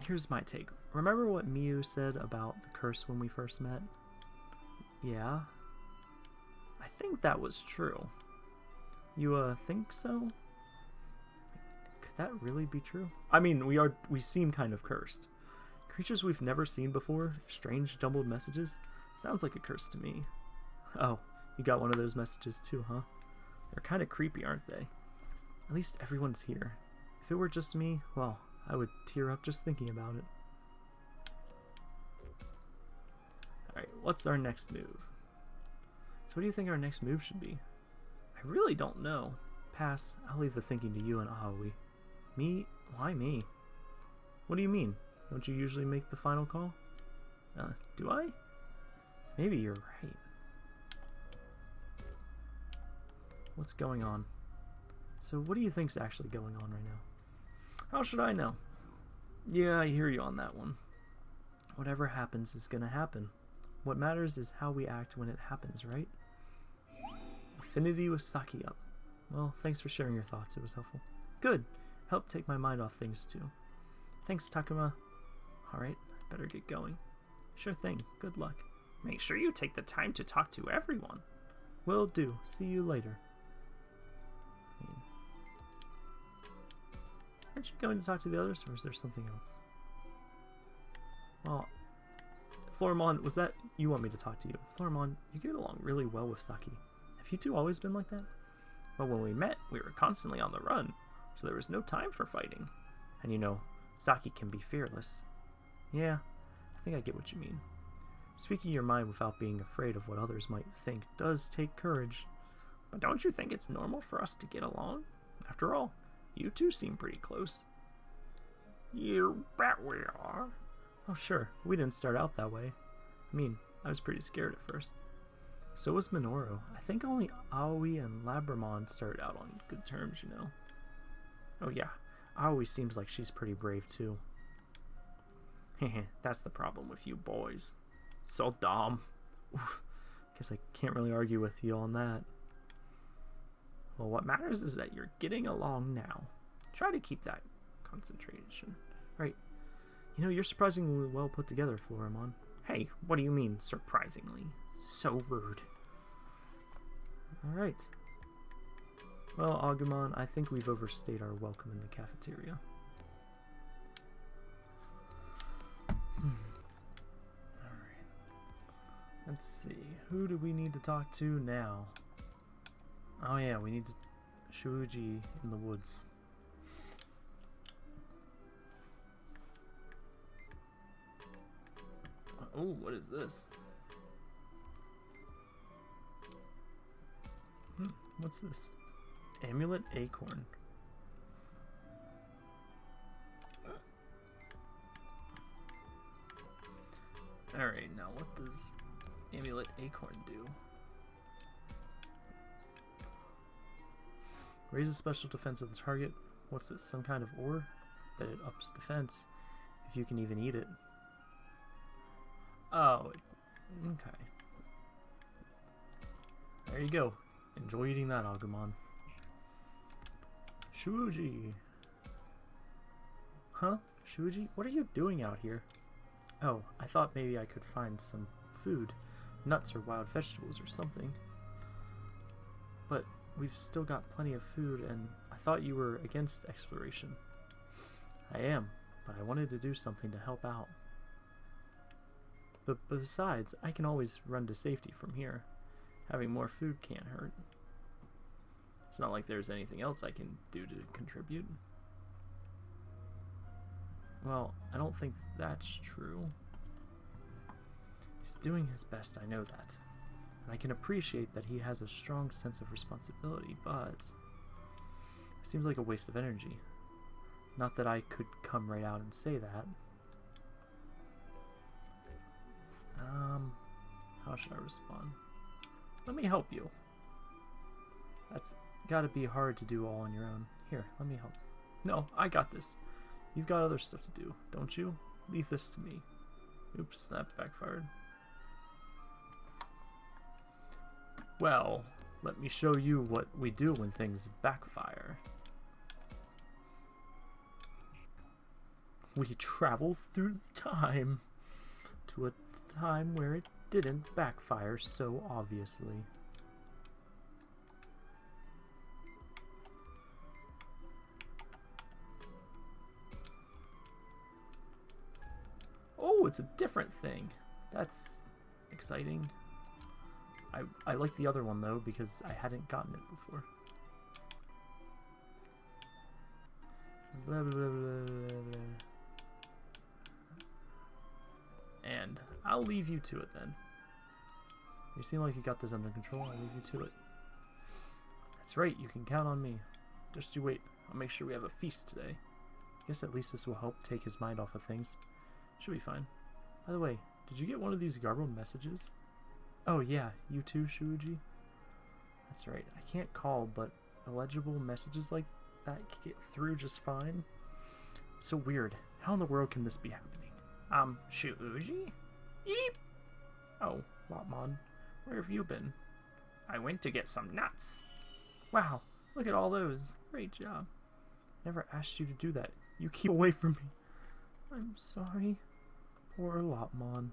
here's my take. Remember what Miu said about the curse when we first met? Yeah, I think that was true. You, uh, think so? Could that really be true? I mean, we are, we seem kind of cursed. Creatures we've never seen before, strange jumbled messages. Sounds like a curse to me. Oh, you got one of those messages too, huh? They're kind of creepy, aren't they? At least everyone's here. If it were just me, well, I would tear up just thinking about it. What's our next move? So what do you think our next move should be? I really don't know. Pass. I'll leave the thinking to you and Aoi. Me? Why me? What do you mean? Don't you usually make the final call? Uh, do I? Maybe you're right. What's going on? So what do you think's actually going on right now? How should I know? Yeah, I hear you on that one. Whatever happens is gonna happen. What matters is how we act when it happens, right? Affinity with Saki up. Well, thanks for sharing your thoughts. It was helpful. Good. Helped take my mind off things, too. Thanks, Takuma. Alright, better get going. Sure thing. Good luck. Make sure you take the time to talk to everyone. Will do. See you later. I mean, aren't you going to talk to the others, or is there something else? Well, Floramon, was that... You want me to talk to you. Floramon, you get along really well with Saki. Have you two always been like that? Well, when we met, we were constantly on the run, so there was no time for fighting. And you know, Saki can be fearless. Yeah, I think I get what you mean. Speaking your mind without being afraid of what others might think does take courage. But don't you think it's normal for us to get along? After all, you two seem pretty close. You bet we are. Oh, sure. We didn't start out that way. I mean, I was pretty scared at first. So was Minoru. I think only Aoi and Labramon started out on good terms, you know. Oh yeah, Aoi seems like she's pretty brave too. <laughs> Hehe, that's the problem with you boys. So dumb. Guess I can't really argue with you on that. Well, what matters is that you're getting along now. Try to keep that concentration. Right. You know, you're surprisingly well put together, Floramon. Hey, what do you mean, surprisingly? So rude. Alright. Well, Agumon, I think we've overstayed our welcome in the cafeteria. Hmm. Alright. Let's see, who do we need to talk to now? Oh yeah, we need to Shuji in the woods. Oh, what is this? Hmm, what's this? Amulet Acorn. Alright, now what does Amulet Acorn do? Raise the special defense of the target. What's this? Some kind of ore? Bet it ups defense. If you can even eat it. Oh, okay. There you go. Enjoy eating that, Agumon. Shuji! Huh? Shuji? What are you doing out here? Oh, I thought maybe I could find some food. Nuts or wild vegetables or something. But we've still got plenty of food and I thought you were against exploration. I am, but I wanted to do something to help out. But besides, I can always run to safety from here. Having more food can't hurt. It's not like there's anything else I can do to contribute. Well, I don't think that's true. He's doing his best, I know that. And I can appreciate that he has a strong sense of responsibility, but... It seems like a waste of energy. Not that I could come right out and say that. Um, how should I respond? Let me help you. That's gotta be hard to do all on your own. Here, let me help. No, I got this. You've got other stuff to do, don't you? Leave this to me. Oops, that backfired. Well, let me show you what we do when things backfire. We travel through time to a time where it didn't backfire so obviously. Oh, it's a different thing. That's exciting. I, I like the other one though because I hadn't gotten it before. Blah, blah, blah, and I'll leave you to it then. You seem like you got this under control. I'll leave you to it. That's right, you can count on me. Just you wait. I'll make sure we have a feast today. I Guess at least this will help take his mind off of things. Should be fine. By the way, did you get one of these garbled messages? Oh yeah, you too, Shuji? That's right, I can't call, but illegible messages like that get through just fine? So weird. How in the world can this be happening? Um, Shuji? Eep! Oh, Lopmon, where have you been? I went to get some nuts. Wow, look at all those. Great job. Never asked you to do that. You keep away from me. I'm sorry. Poor Lopmon.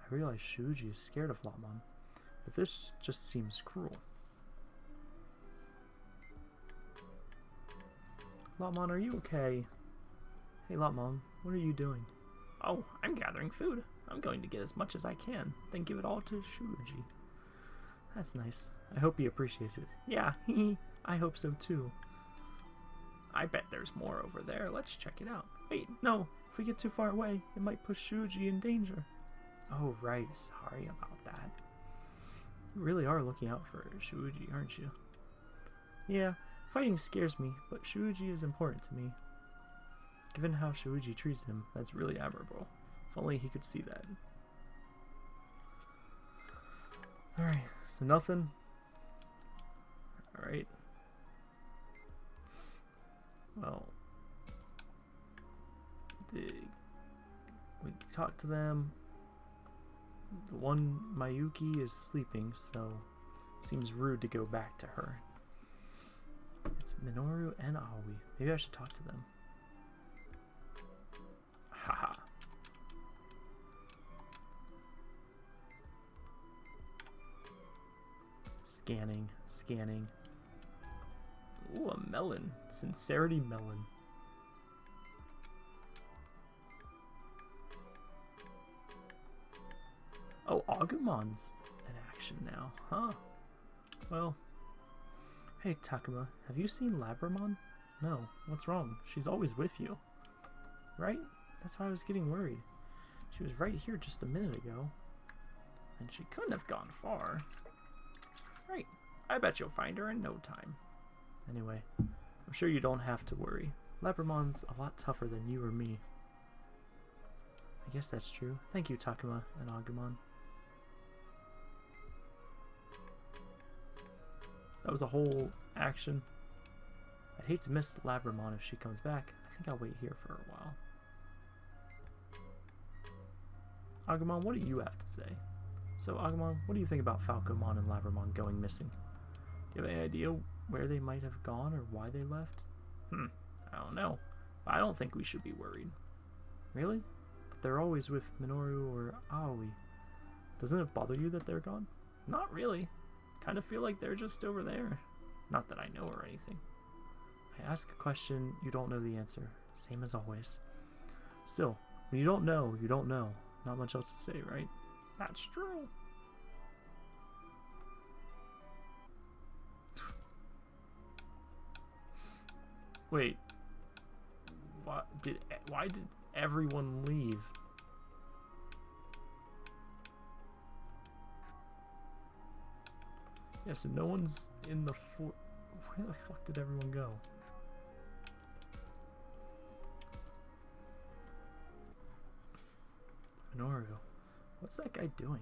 I realize Shuji is scared of Lopmon, but this just seems cruel. Lopmon, are you okay? Hey Lopmon, what are you doing? Oh, I'm gathering food. I'm going to get as much as I can, then give it all to Shuji. That's nice. I hope he appreciates it. Yeah, <laughs> I hope so too. I bet there's more over there. Let's check it out. Wait, no. If we get too far away, it might put Shuji in danger. Oh, right. Sorry about that. You really are looking out for Shuji, aren't you? Yeah, fighting scares me, but Shuji is important to me. Given how Shuji treats him, that's really admirable. If only he could see that. Alright, so nothing. Alright. Well, the, we talked to them. The one Miyuki is sleeping, so it seems rude to go back to her. It's Minoru and Aoi. Maybe I should talk to them. Haha. Scanning, scanning. Ooh, a melon. Sincerity melon. Oh, Agumon's in action now, huh? Well, hey Takuma, have you seen Labramon? No, what's wrong? She's always with you. Right? That's why I was getting worried. She was right here just a minute ago. And she couldn't have gone far. Right. I bet you'll find her in no time. Anyway, I'm sure you don't have to worry. Labramon's a lot tougher than you or me. I guess that's true. Thank you, Takuma and Agumon. That was a whole action. I'd hate to miss Labramon if she comes back. I think I'll wait here for a while. Agumon, what do you have to say? So, Agumon, what do you think about Falcomon and Labramon going missing? Do you have any idea where they might have gone or why they left? Hmm, I don't know. But I don't think we should be worried. Really? But they're always with Minoru or Aoi. Doesn't it bother you that they're gone? Not really. Kind of feel like they're just over there. Not that I know or anything. I ask a question, you don't know the answer. Same as always. Still, when you don't know, you don't know. Not much else to say, right? That's true. Wait. What did why did everyone leave? Yeah, so no one's in the fort. Where the fuck did everyone go? Minoru. What's that guy doing?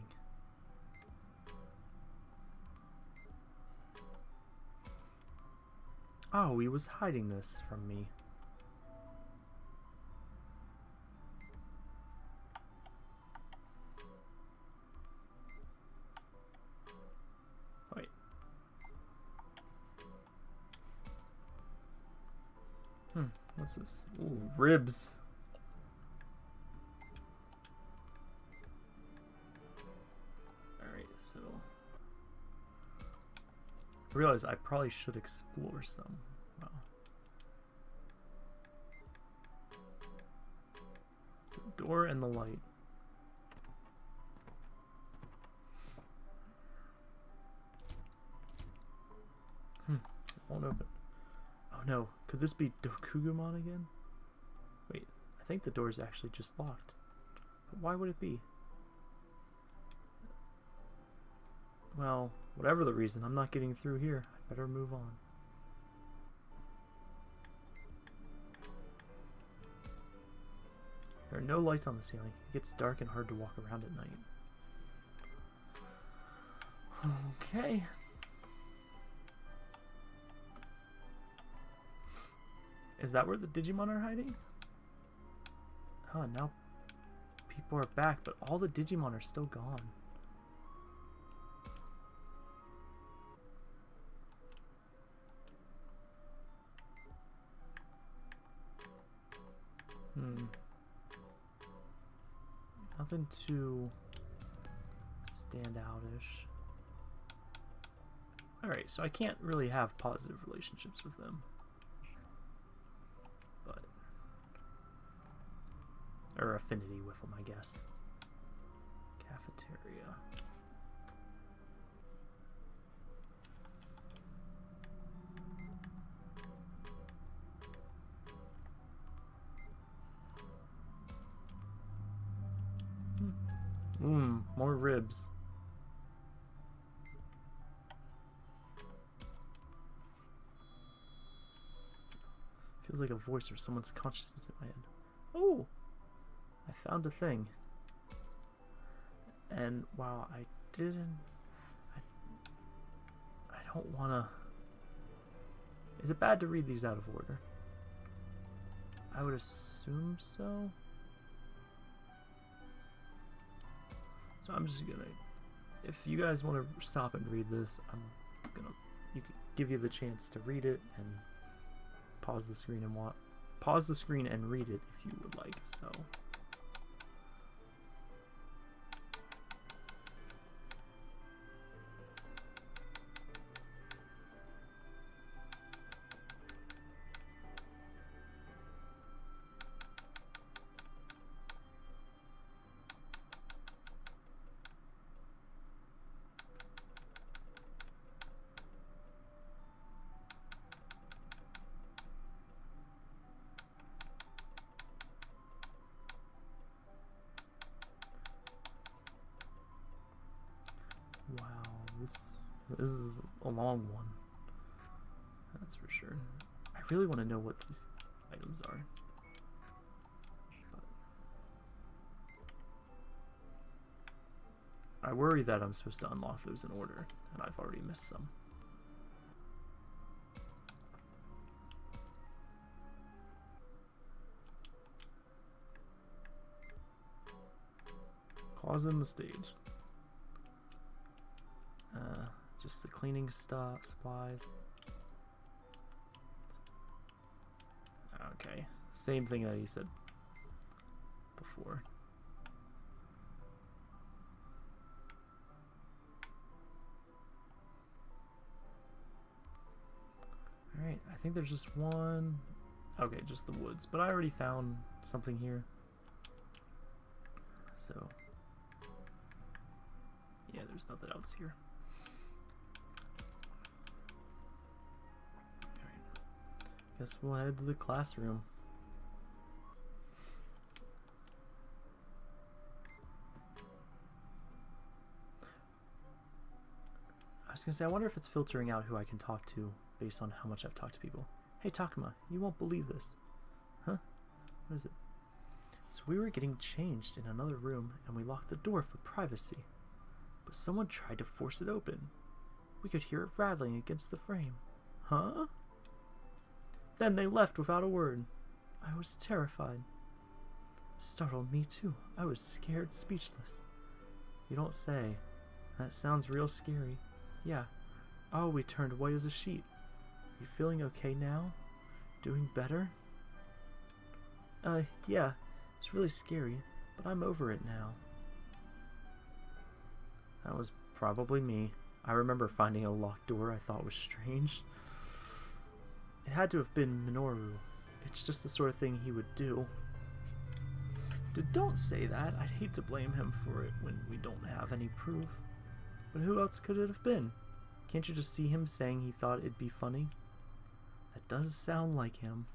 Oh, he was hiding this from me. Wait. Hmm, what's this? Ooh, ribs. I realize I probably should explore some. Wow. The door and the light. Hmm, it won't open. Oh no, could this be Dokugumon again? Wait, I think the door is actually just locked. But why would it be? Well, whatever the reason, I'm not getting through here. I better move on. There are no lights on the ceiling. It gets dark and hard to walk around at night. Okay. Is that where the Digimon are hiding? Oh, now people are back, but all the Digimon are still gone. Nothing too stand outish. Alright, so I can't really have positive relationships with them. But... Or affinity with them, I guess. Cafeteria. Like a voice or someone's consciousness in my head. Oh! I found a thing. And while I didn't... I, I don't want to... Is it bad to read these out of order? I would assume so. So I'm just gonna, if you guys want to stop and read this, I'm gonna you give you the chance to read it and pause the screen and want pause the screen and read it if you would like. So. Really want to know what these items are. I worry that I'm supposed to unlock those in order, and I've already missed some. Closet in the stage. Uh, just the cleaning stuff, supplies. Same thing that he said before. Alright, I think there's just one... Okay, just the woods. But I already found something here. So... Yeah, there's nothing else here. Alright. Guess we'll head to the classroom. Was gonna say, I wonder if it's filtering out who I can talk to based on how much I've talked to people. Hey Takuma, you won't believe this. Huh? What is it? So we were getting changed in another room and we locked the door for privacy. But someone tried to force it open. We could hear it rattling against the frame. Huh? Then they left without a word. I was terrified. startled me too. I was scared speechless. You don't say. That sounds real scary. Yeah. Oh, we turned white as a sheet. Are you feeling okay now? Doing better? Uh, yeah. It's really scary, but I'm over it now. That was probably me. I remember finding a locked door I thought was strange. It had to have been Minoru. It's just the sort of thing he would do. D don't say that. I'd hate to blame him for it when we don't have any proof. But who else could it have been? Can't you just see him saying he thought it'd be funny? That does sound like him.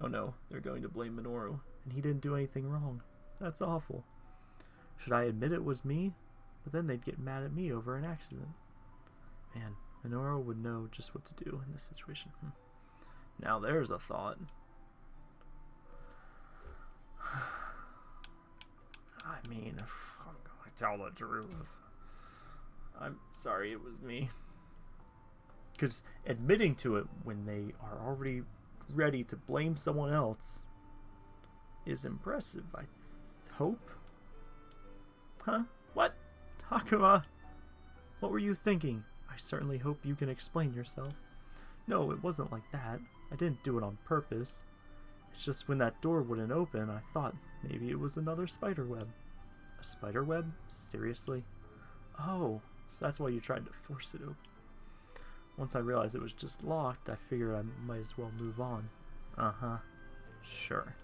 Oh no, they're going to blame Minoru, and he didn't do anything wrong. That's awful. Should I admit it was me? But then they'd get mad at me over an accident. Man, Minoru would know just what to do in this situation. Hmm. Now there's a thought. <sighs> I mean, if <sighs> I'm going to tell the truth. I'm sorry it was me. Because admitting to it when they are already ready to blame someone else is impressive, I hope. Huh? What? Takuma! What were you thinking? I certainly hope you can explain yourself. No, it wasn't like that. I didn't do it on purpose. It's just when that door wouldn't open, I thought maybe it was another spider web. A spider web? Seriously? Oh, so that's why you tried to force it open. Once I realized it was just locked, I figured I might as well move on. Uh-huh. Sure.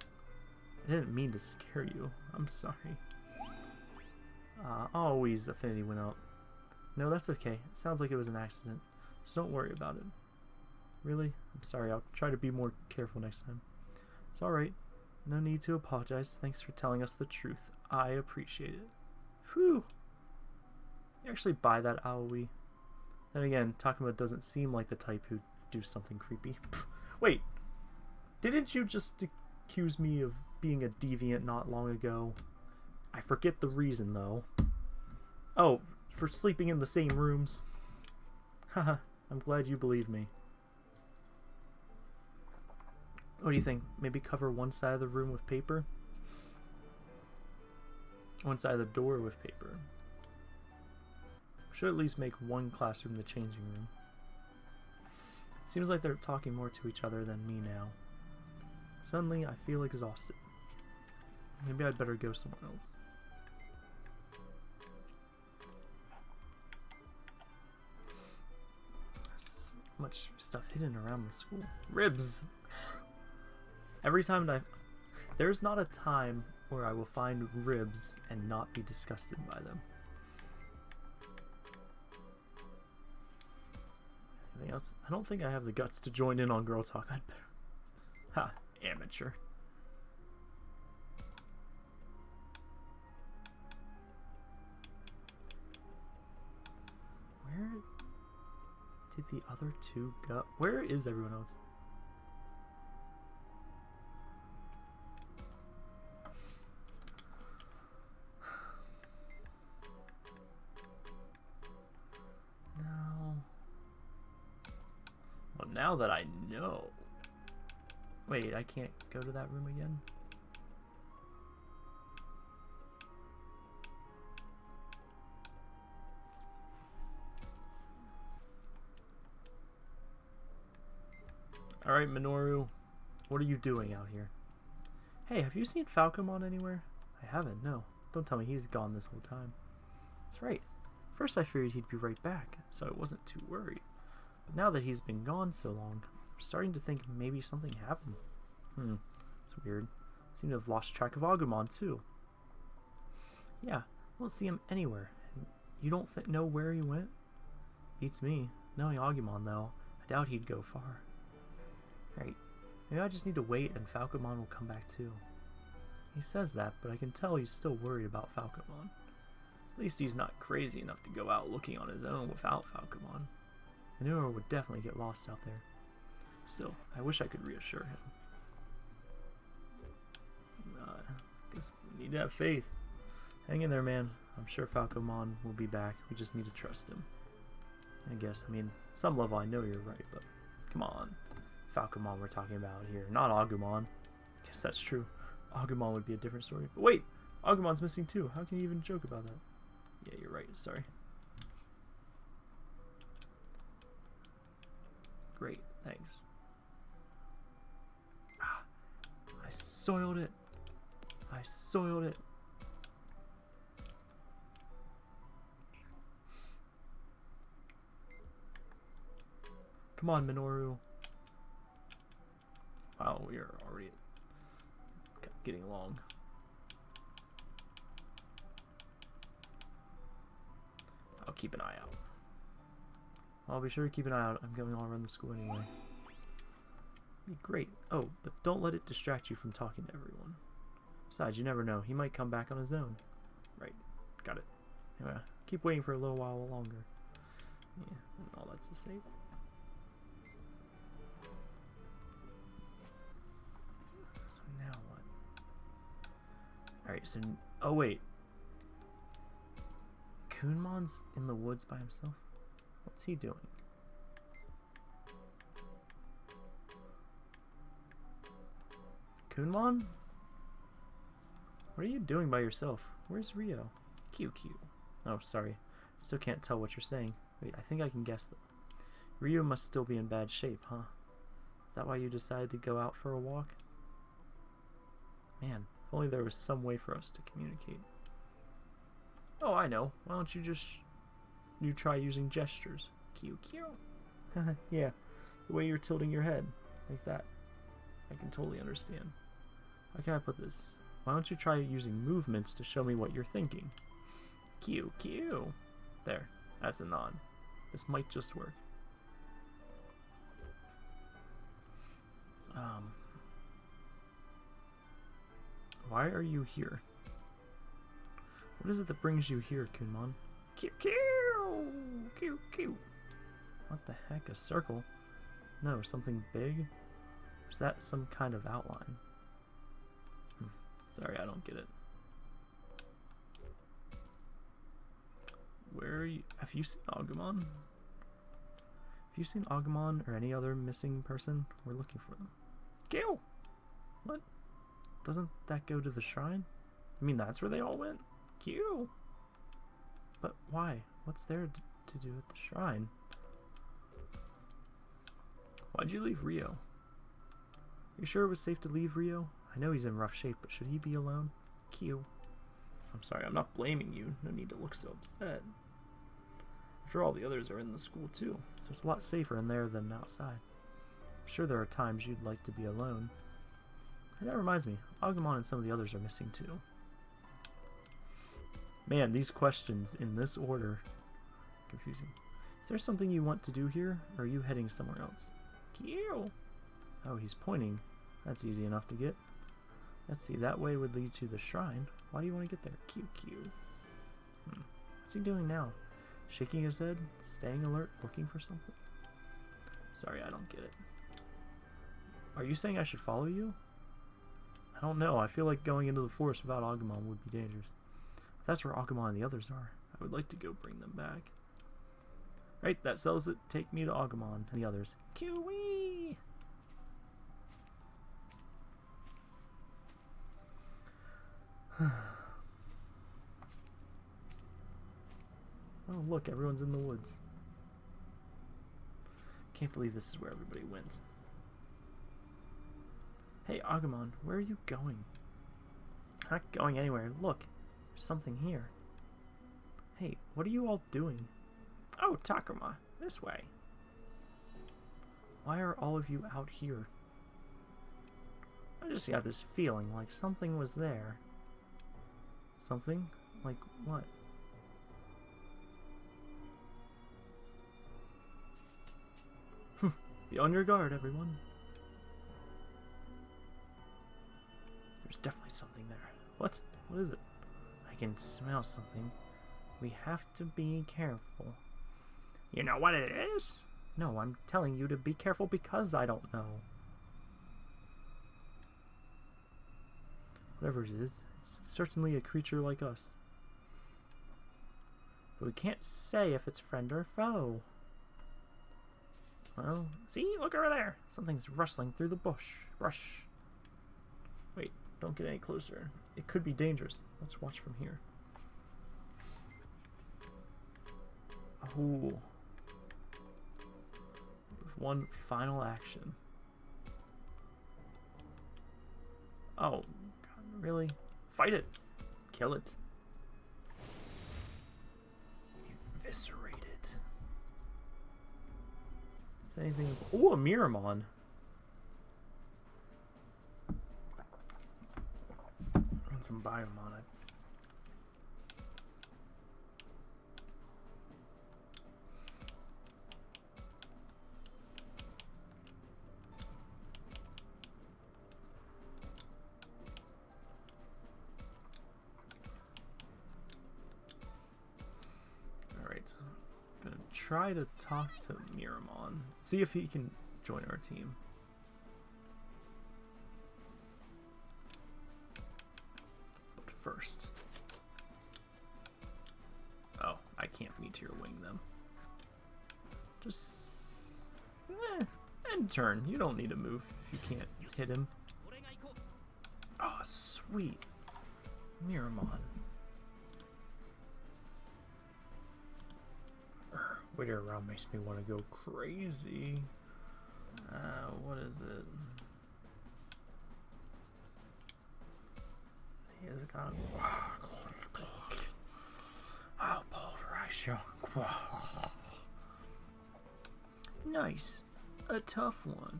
I didn't mean to scare you. I'm sorry. Uh, Aoi's affinity went up. No, that's okay. It sounds like it was an accident, so don't worry about it. Really? I'm sorry. I'll try to be more careful next time. It's alright. No need to apologize. Thanks for telling us the truth. I appreciate it. Whew. Actually buy that Aoi. Then again, Takuma doesn't seem like the type who'd do something creepy. <laughs> Wait, didn't you just accuse me of being a deviant not long ago? I forget the reason, though. Oh, for sleeping in the same rooms. <laughs> Haha, I'm glad you believe me. What do you think? Maybe cover one side of the room with paper? One side of the door with paper. Should at least make one classroom the changing room. Seems like they're talking more to each other than me now. Suddenly, I feel exhausted. Maybe I'd better go somewhere else. There's much stuff hidden around the school. Ribs! Every time I... There's not a time where I will find ribs and not be disgusted by them. Anything else? I don't think I have the guts to join in on Girl Talk. I'd better. Ha, amateur. Where did the other two go? Where is everyone else? Now that I know. Wait, I can't go to that room again? Alright, Minoru. What are you doing out here? Hey, have you seen Falcomon anywhere? I haven't, no. Don't tell me he's gone this whole time. That's right. First I feared he'd be right back, so I wasn't too worried. But now that he's been gone so long, I'm starting to think maybe something happened. Hmm, it's weird. I seem to have lost track of Agumon, too. Yeah, I don't see him anywhere. You don't know where he went? Beats me. Knowing Agumon, though, I doubt he'd go far. Right. Maybe I just need to wait and Falcomon will come back too. He says that, but I can tell he's still worried about Falcomon. At least he's not crazy enough to go out looking on his own without Falcomon. Minoru would definitely get lost out there. Still, I wish I could reassure him. Uh, guess we need to have faith. Hang in there, man. I'm sure Falcomon will be back. We just need to trust him. I guess, I mean, some level I know you're right, but come on. Falcomon we're talking about here, not Agumon. I guess that's true. Agumon would be a different story. But wait, Agumon's missing too. How can you even joke about that? Yeah, you're right. Sorry. Great, thanks. Ah, I soiled it. I soiled it. Come on, Minoru. Wow, we are already getting along. I'll keep an eye out. I'll be sure to keep an eye out. I'm going all around the school anyway. Great. Oh, but don't let it distract you from talking to everyone. Besides, you never know. He might come back on his own. Right. Got it. Yeah. Keep waiting for a little while longer. Yeah, all that's to say. So now what? Alright, so... Oh, wait. Kunemon's in the woods by himself? What's he doing? Kunemon? What are you doing by yourself? Where's Ryo? QQ. Oh, sorry. Still can't tell what you're saying. Wait, I think I can guess that. Ryo must still be in bad shape, huh? Is that why you decided to go out for a walk? Man, if only there was some way for us to communicate. Oh, I know. Why don't you just... You try using gestures. Q, Q. <laughs> yeah, the way you're tilting your head. Like that. I can totally understand. How can I put this? Why don't you try using movements to show me what you're thinking? Q, Q. There. That's a nod. This might just work. Um, why are you here? What is it that brings you here, Kunemon? Q Q Q Q. What the heck? A circle? No, something big? Is that some kind of outline? Hmm. Sorry, I don't get it. Where are you? Have you seen Agumon? Have you seen Agumon or any other missing person? We're looking for them. Q! What? Doesn't that go to the shrine? I mean, that's where they all went? Q. But why? What's there to do at the shrine? Why'd you leave Ryo? You sure it was safe to leave Ryo? I know he's in rough shape, but should he be alone? Q. I'm sorry, I'm not blaming you. No need to look so upset. After all, the others are in the school too, so it's a lot safer in there than outside. I'm sure there are times you'd like to be alone. And that reminds me, Agumon and some of the others are missing too. Man, these questions in this order. Confusing. Is there something you want to do here, or are you heading somewhere else? Q. Oh, he's pointing. That's easy enough to get. Let's see, that way would lead to the shrine. Why do you want to get there? QQ. Hmm. What's he doing now? Shaking his head? Staying alert? Looking for something? Sorry, I don't get it. Are you saying I should follow you? I don't know. I feel like going into the forest without Agumon would be dangerous. If that's where Agumon and the others are, I would like to go bring them back. Right, that sells it. Take me to Agumon and the others. Kiwi! <sighs> oh, look, everyone's in the woods. Can't believe this is where everybody went. Hey, Agumon, where are you going? I'm not going anywhere. Look, there's something here. Hey, what are you all doing? Oh, Takuma, this way. Why are all of you out here? I just got this feeling like something was there. Something? Like what? Be on your guard, everyone. There's definitely something there. What? What is it? I can smell something. We have to be careful. You know what it is? No, I'm telling you to be careful because I don't know. Whatever it is, it's certainly a creature like us. But we can't say if it's friend or foe. Well, see? Look over there! Something's rustling through the bush. Brush. Wait, don't get any closer. It could be dangerous. Let's watch from here. Oh. One final action. Oh, God, really? Fight it. Kill it. Eviscerate it. Is anything... Oh, a Miramon. And some Biyomon. Try to talk to Miramon. See if he can join our team. But first... Oh, I can't Meteor Wing them. Just... Eh, end turn. You don't need to move if you can't hit him. Oh, sweet. Miramon. Waiting around makes me want to go crazy. Uh, what is it? He has got. I'll pulverize you. Nice. A tough one.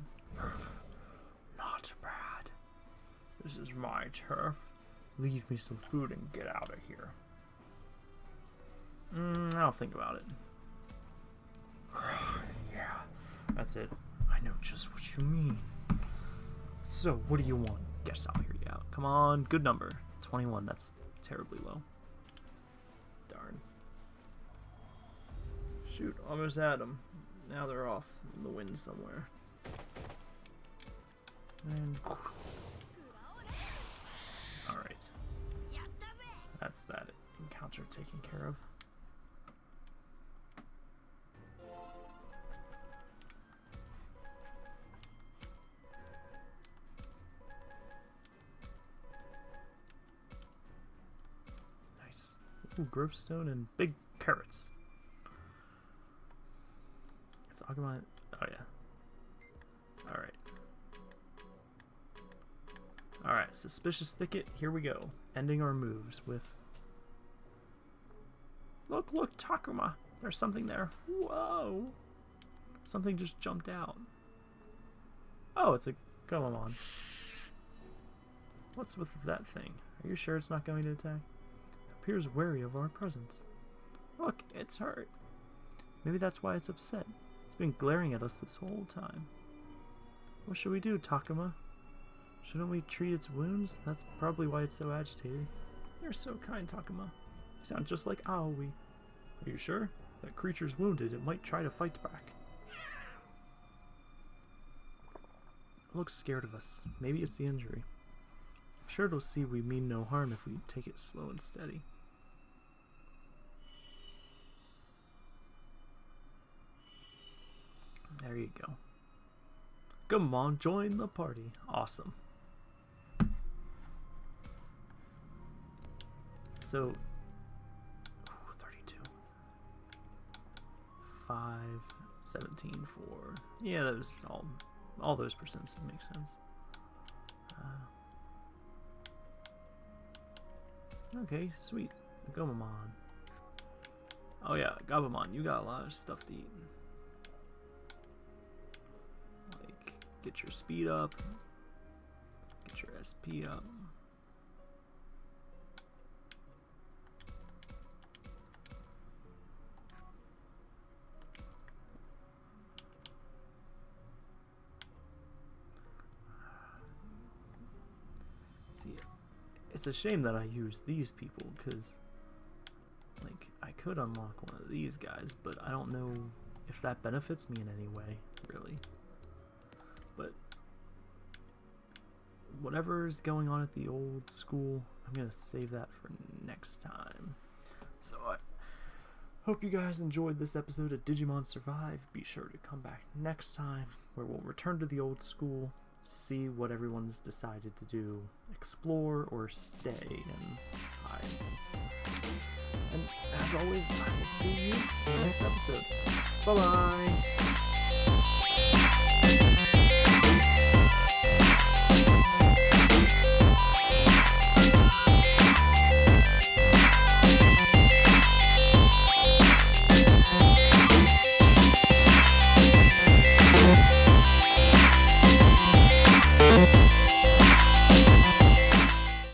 Not bad. This is my turf. Leave me some food and get out of here. Mm, I'll think about it. Yeah, that's it. I know just what you mean. So, what do you want? Guess I'll hear you out. Come on, good number. 21, that's terribly low. Darn. Shoot, almost had them. Now they're off in the wind somewhere. And... Alright. That's that encounter taken care of. Ooh, Grovestone and big carrots. It's Agumon. Oh, yeah. Alright. Alright, Suspicious Thicket, here we go. Ending our moves with... Look, look, Takuma! There's something there. Whoa! Something just jumped out. Oh, it's a Gomamon. What's with that thing? Are you sure it's not going to attack? Appears wary of our presence. Look, it's hurt. Maybe that's why it's upset. It's been glaring at us this whole time. What should we do, Takuma? Shouldn't we treat its wounds? That's probably why it's so agitated. You're so kind, Takuma. You sound just like Aoi. Are you sure? That creature's wounded. It might try to fight back. looks scared of us. Maybe it's the injury. I'm sure it'll see we mean no harm if we take it slow and steady. There you go. Come on, join the party. Awesome. So, ooh, 32. 5, 17, 4. Yeah, those all, all those percents make sense. Uh, okay, sweet. Gomamon. Oh yeah, Gabumon, you got a lot of stuff to eat. Get your speed up. Get your SP up. See, it's a shame that I use these people, because, like, I could unlock one of these guys, but I don't know if that benefits me in any way, really. But whatever's going on at the old school, I'm going to save that for next time. So I hope you guys enjoyed this episode of Digimon Survive. Be sure to come back next time where we'll return to the old school to see what everyone's decided to do. Explore or stay and hide. And as always, I will see you in the next episode. Bye-bye!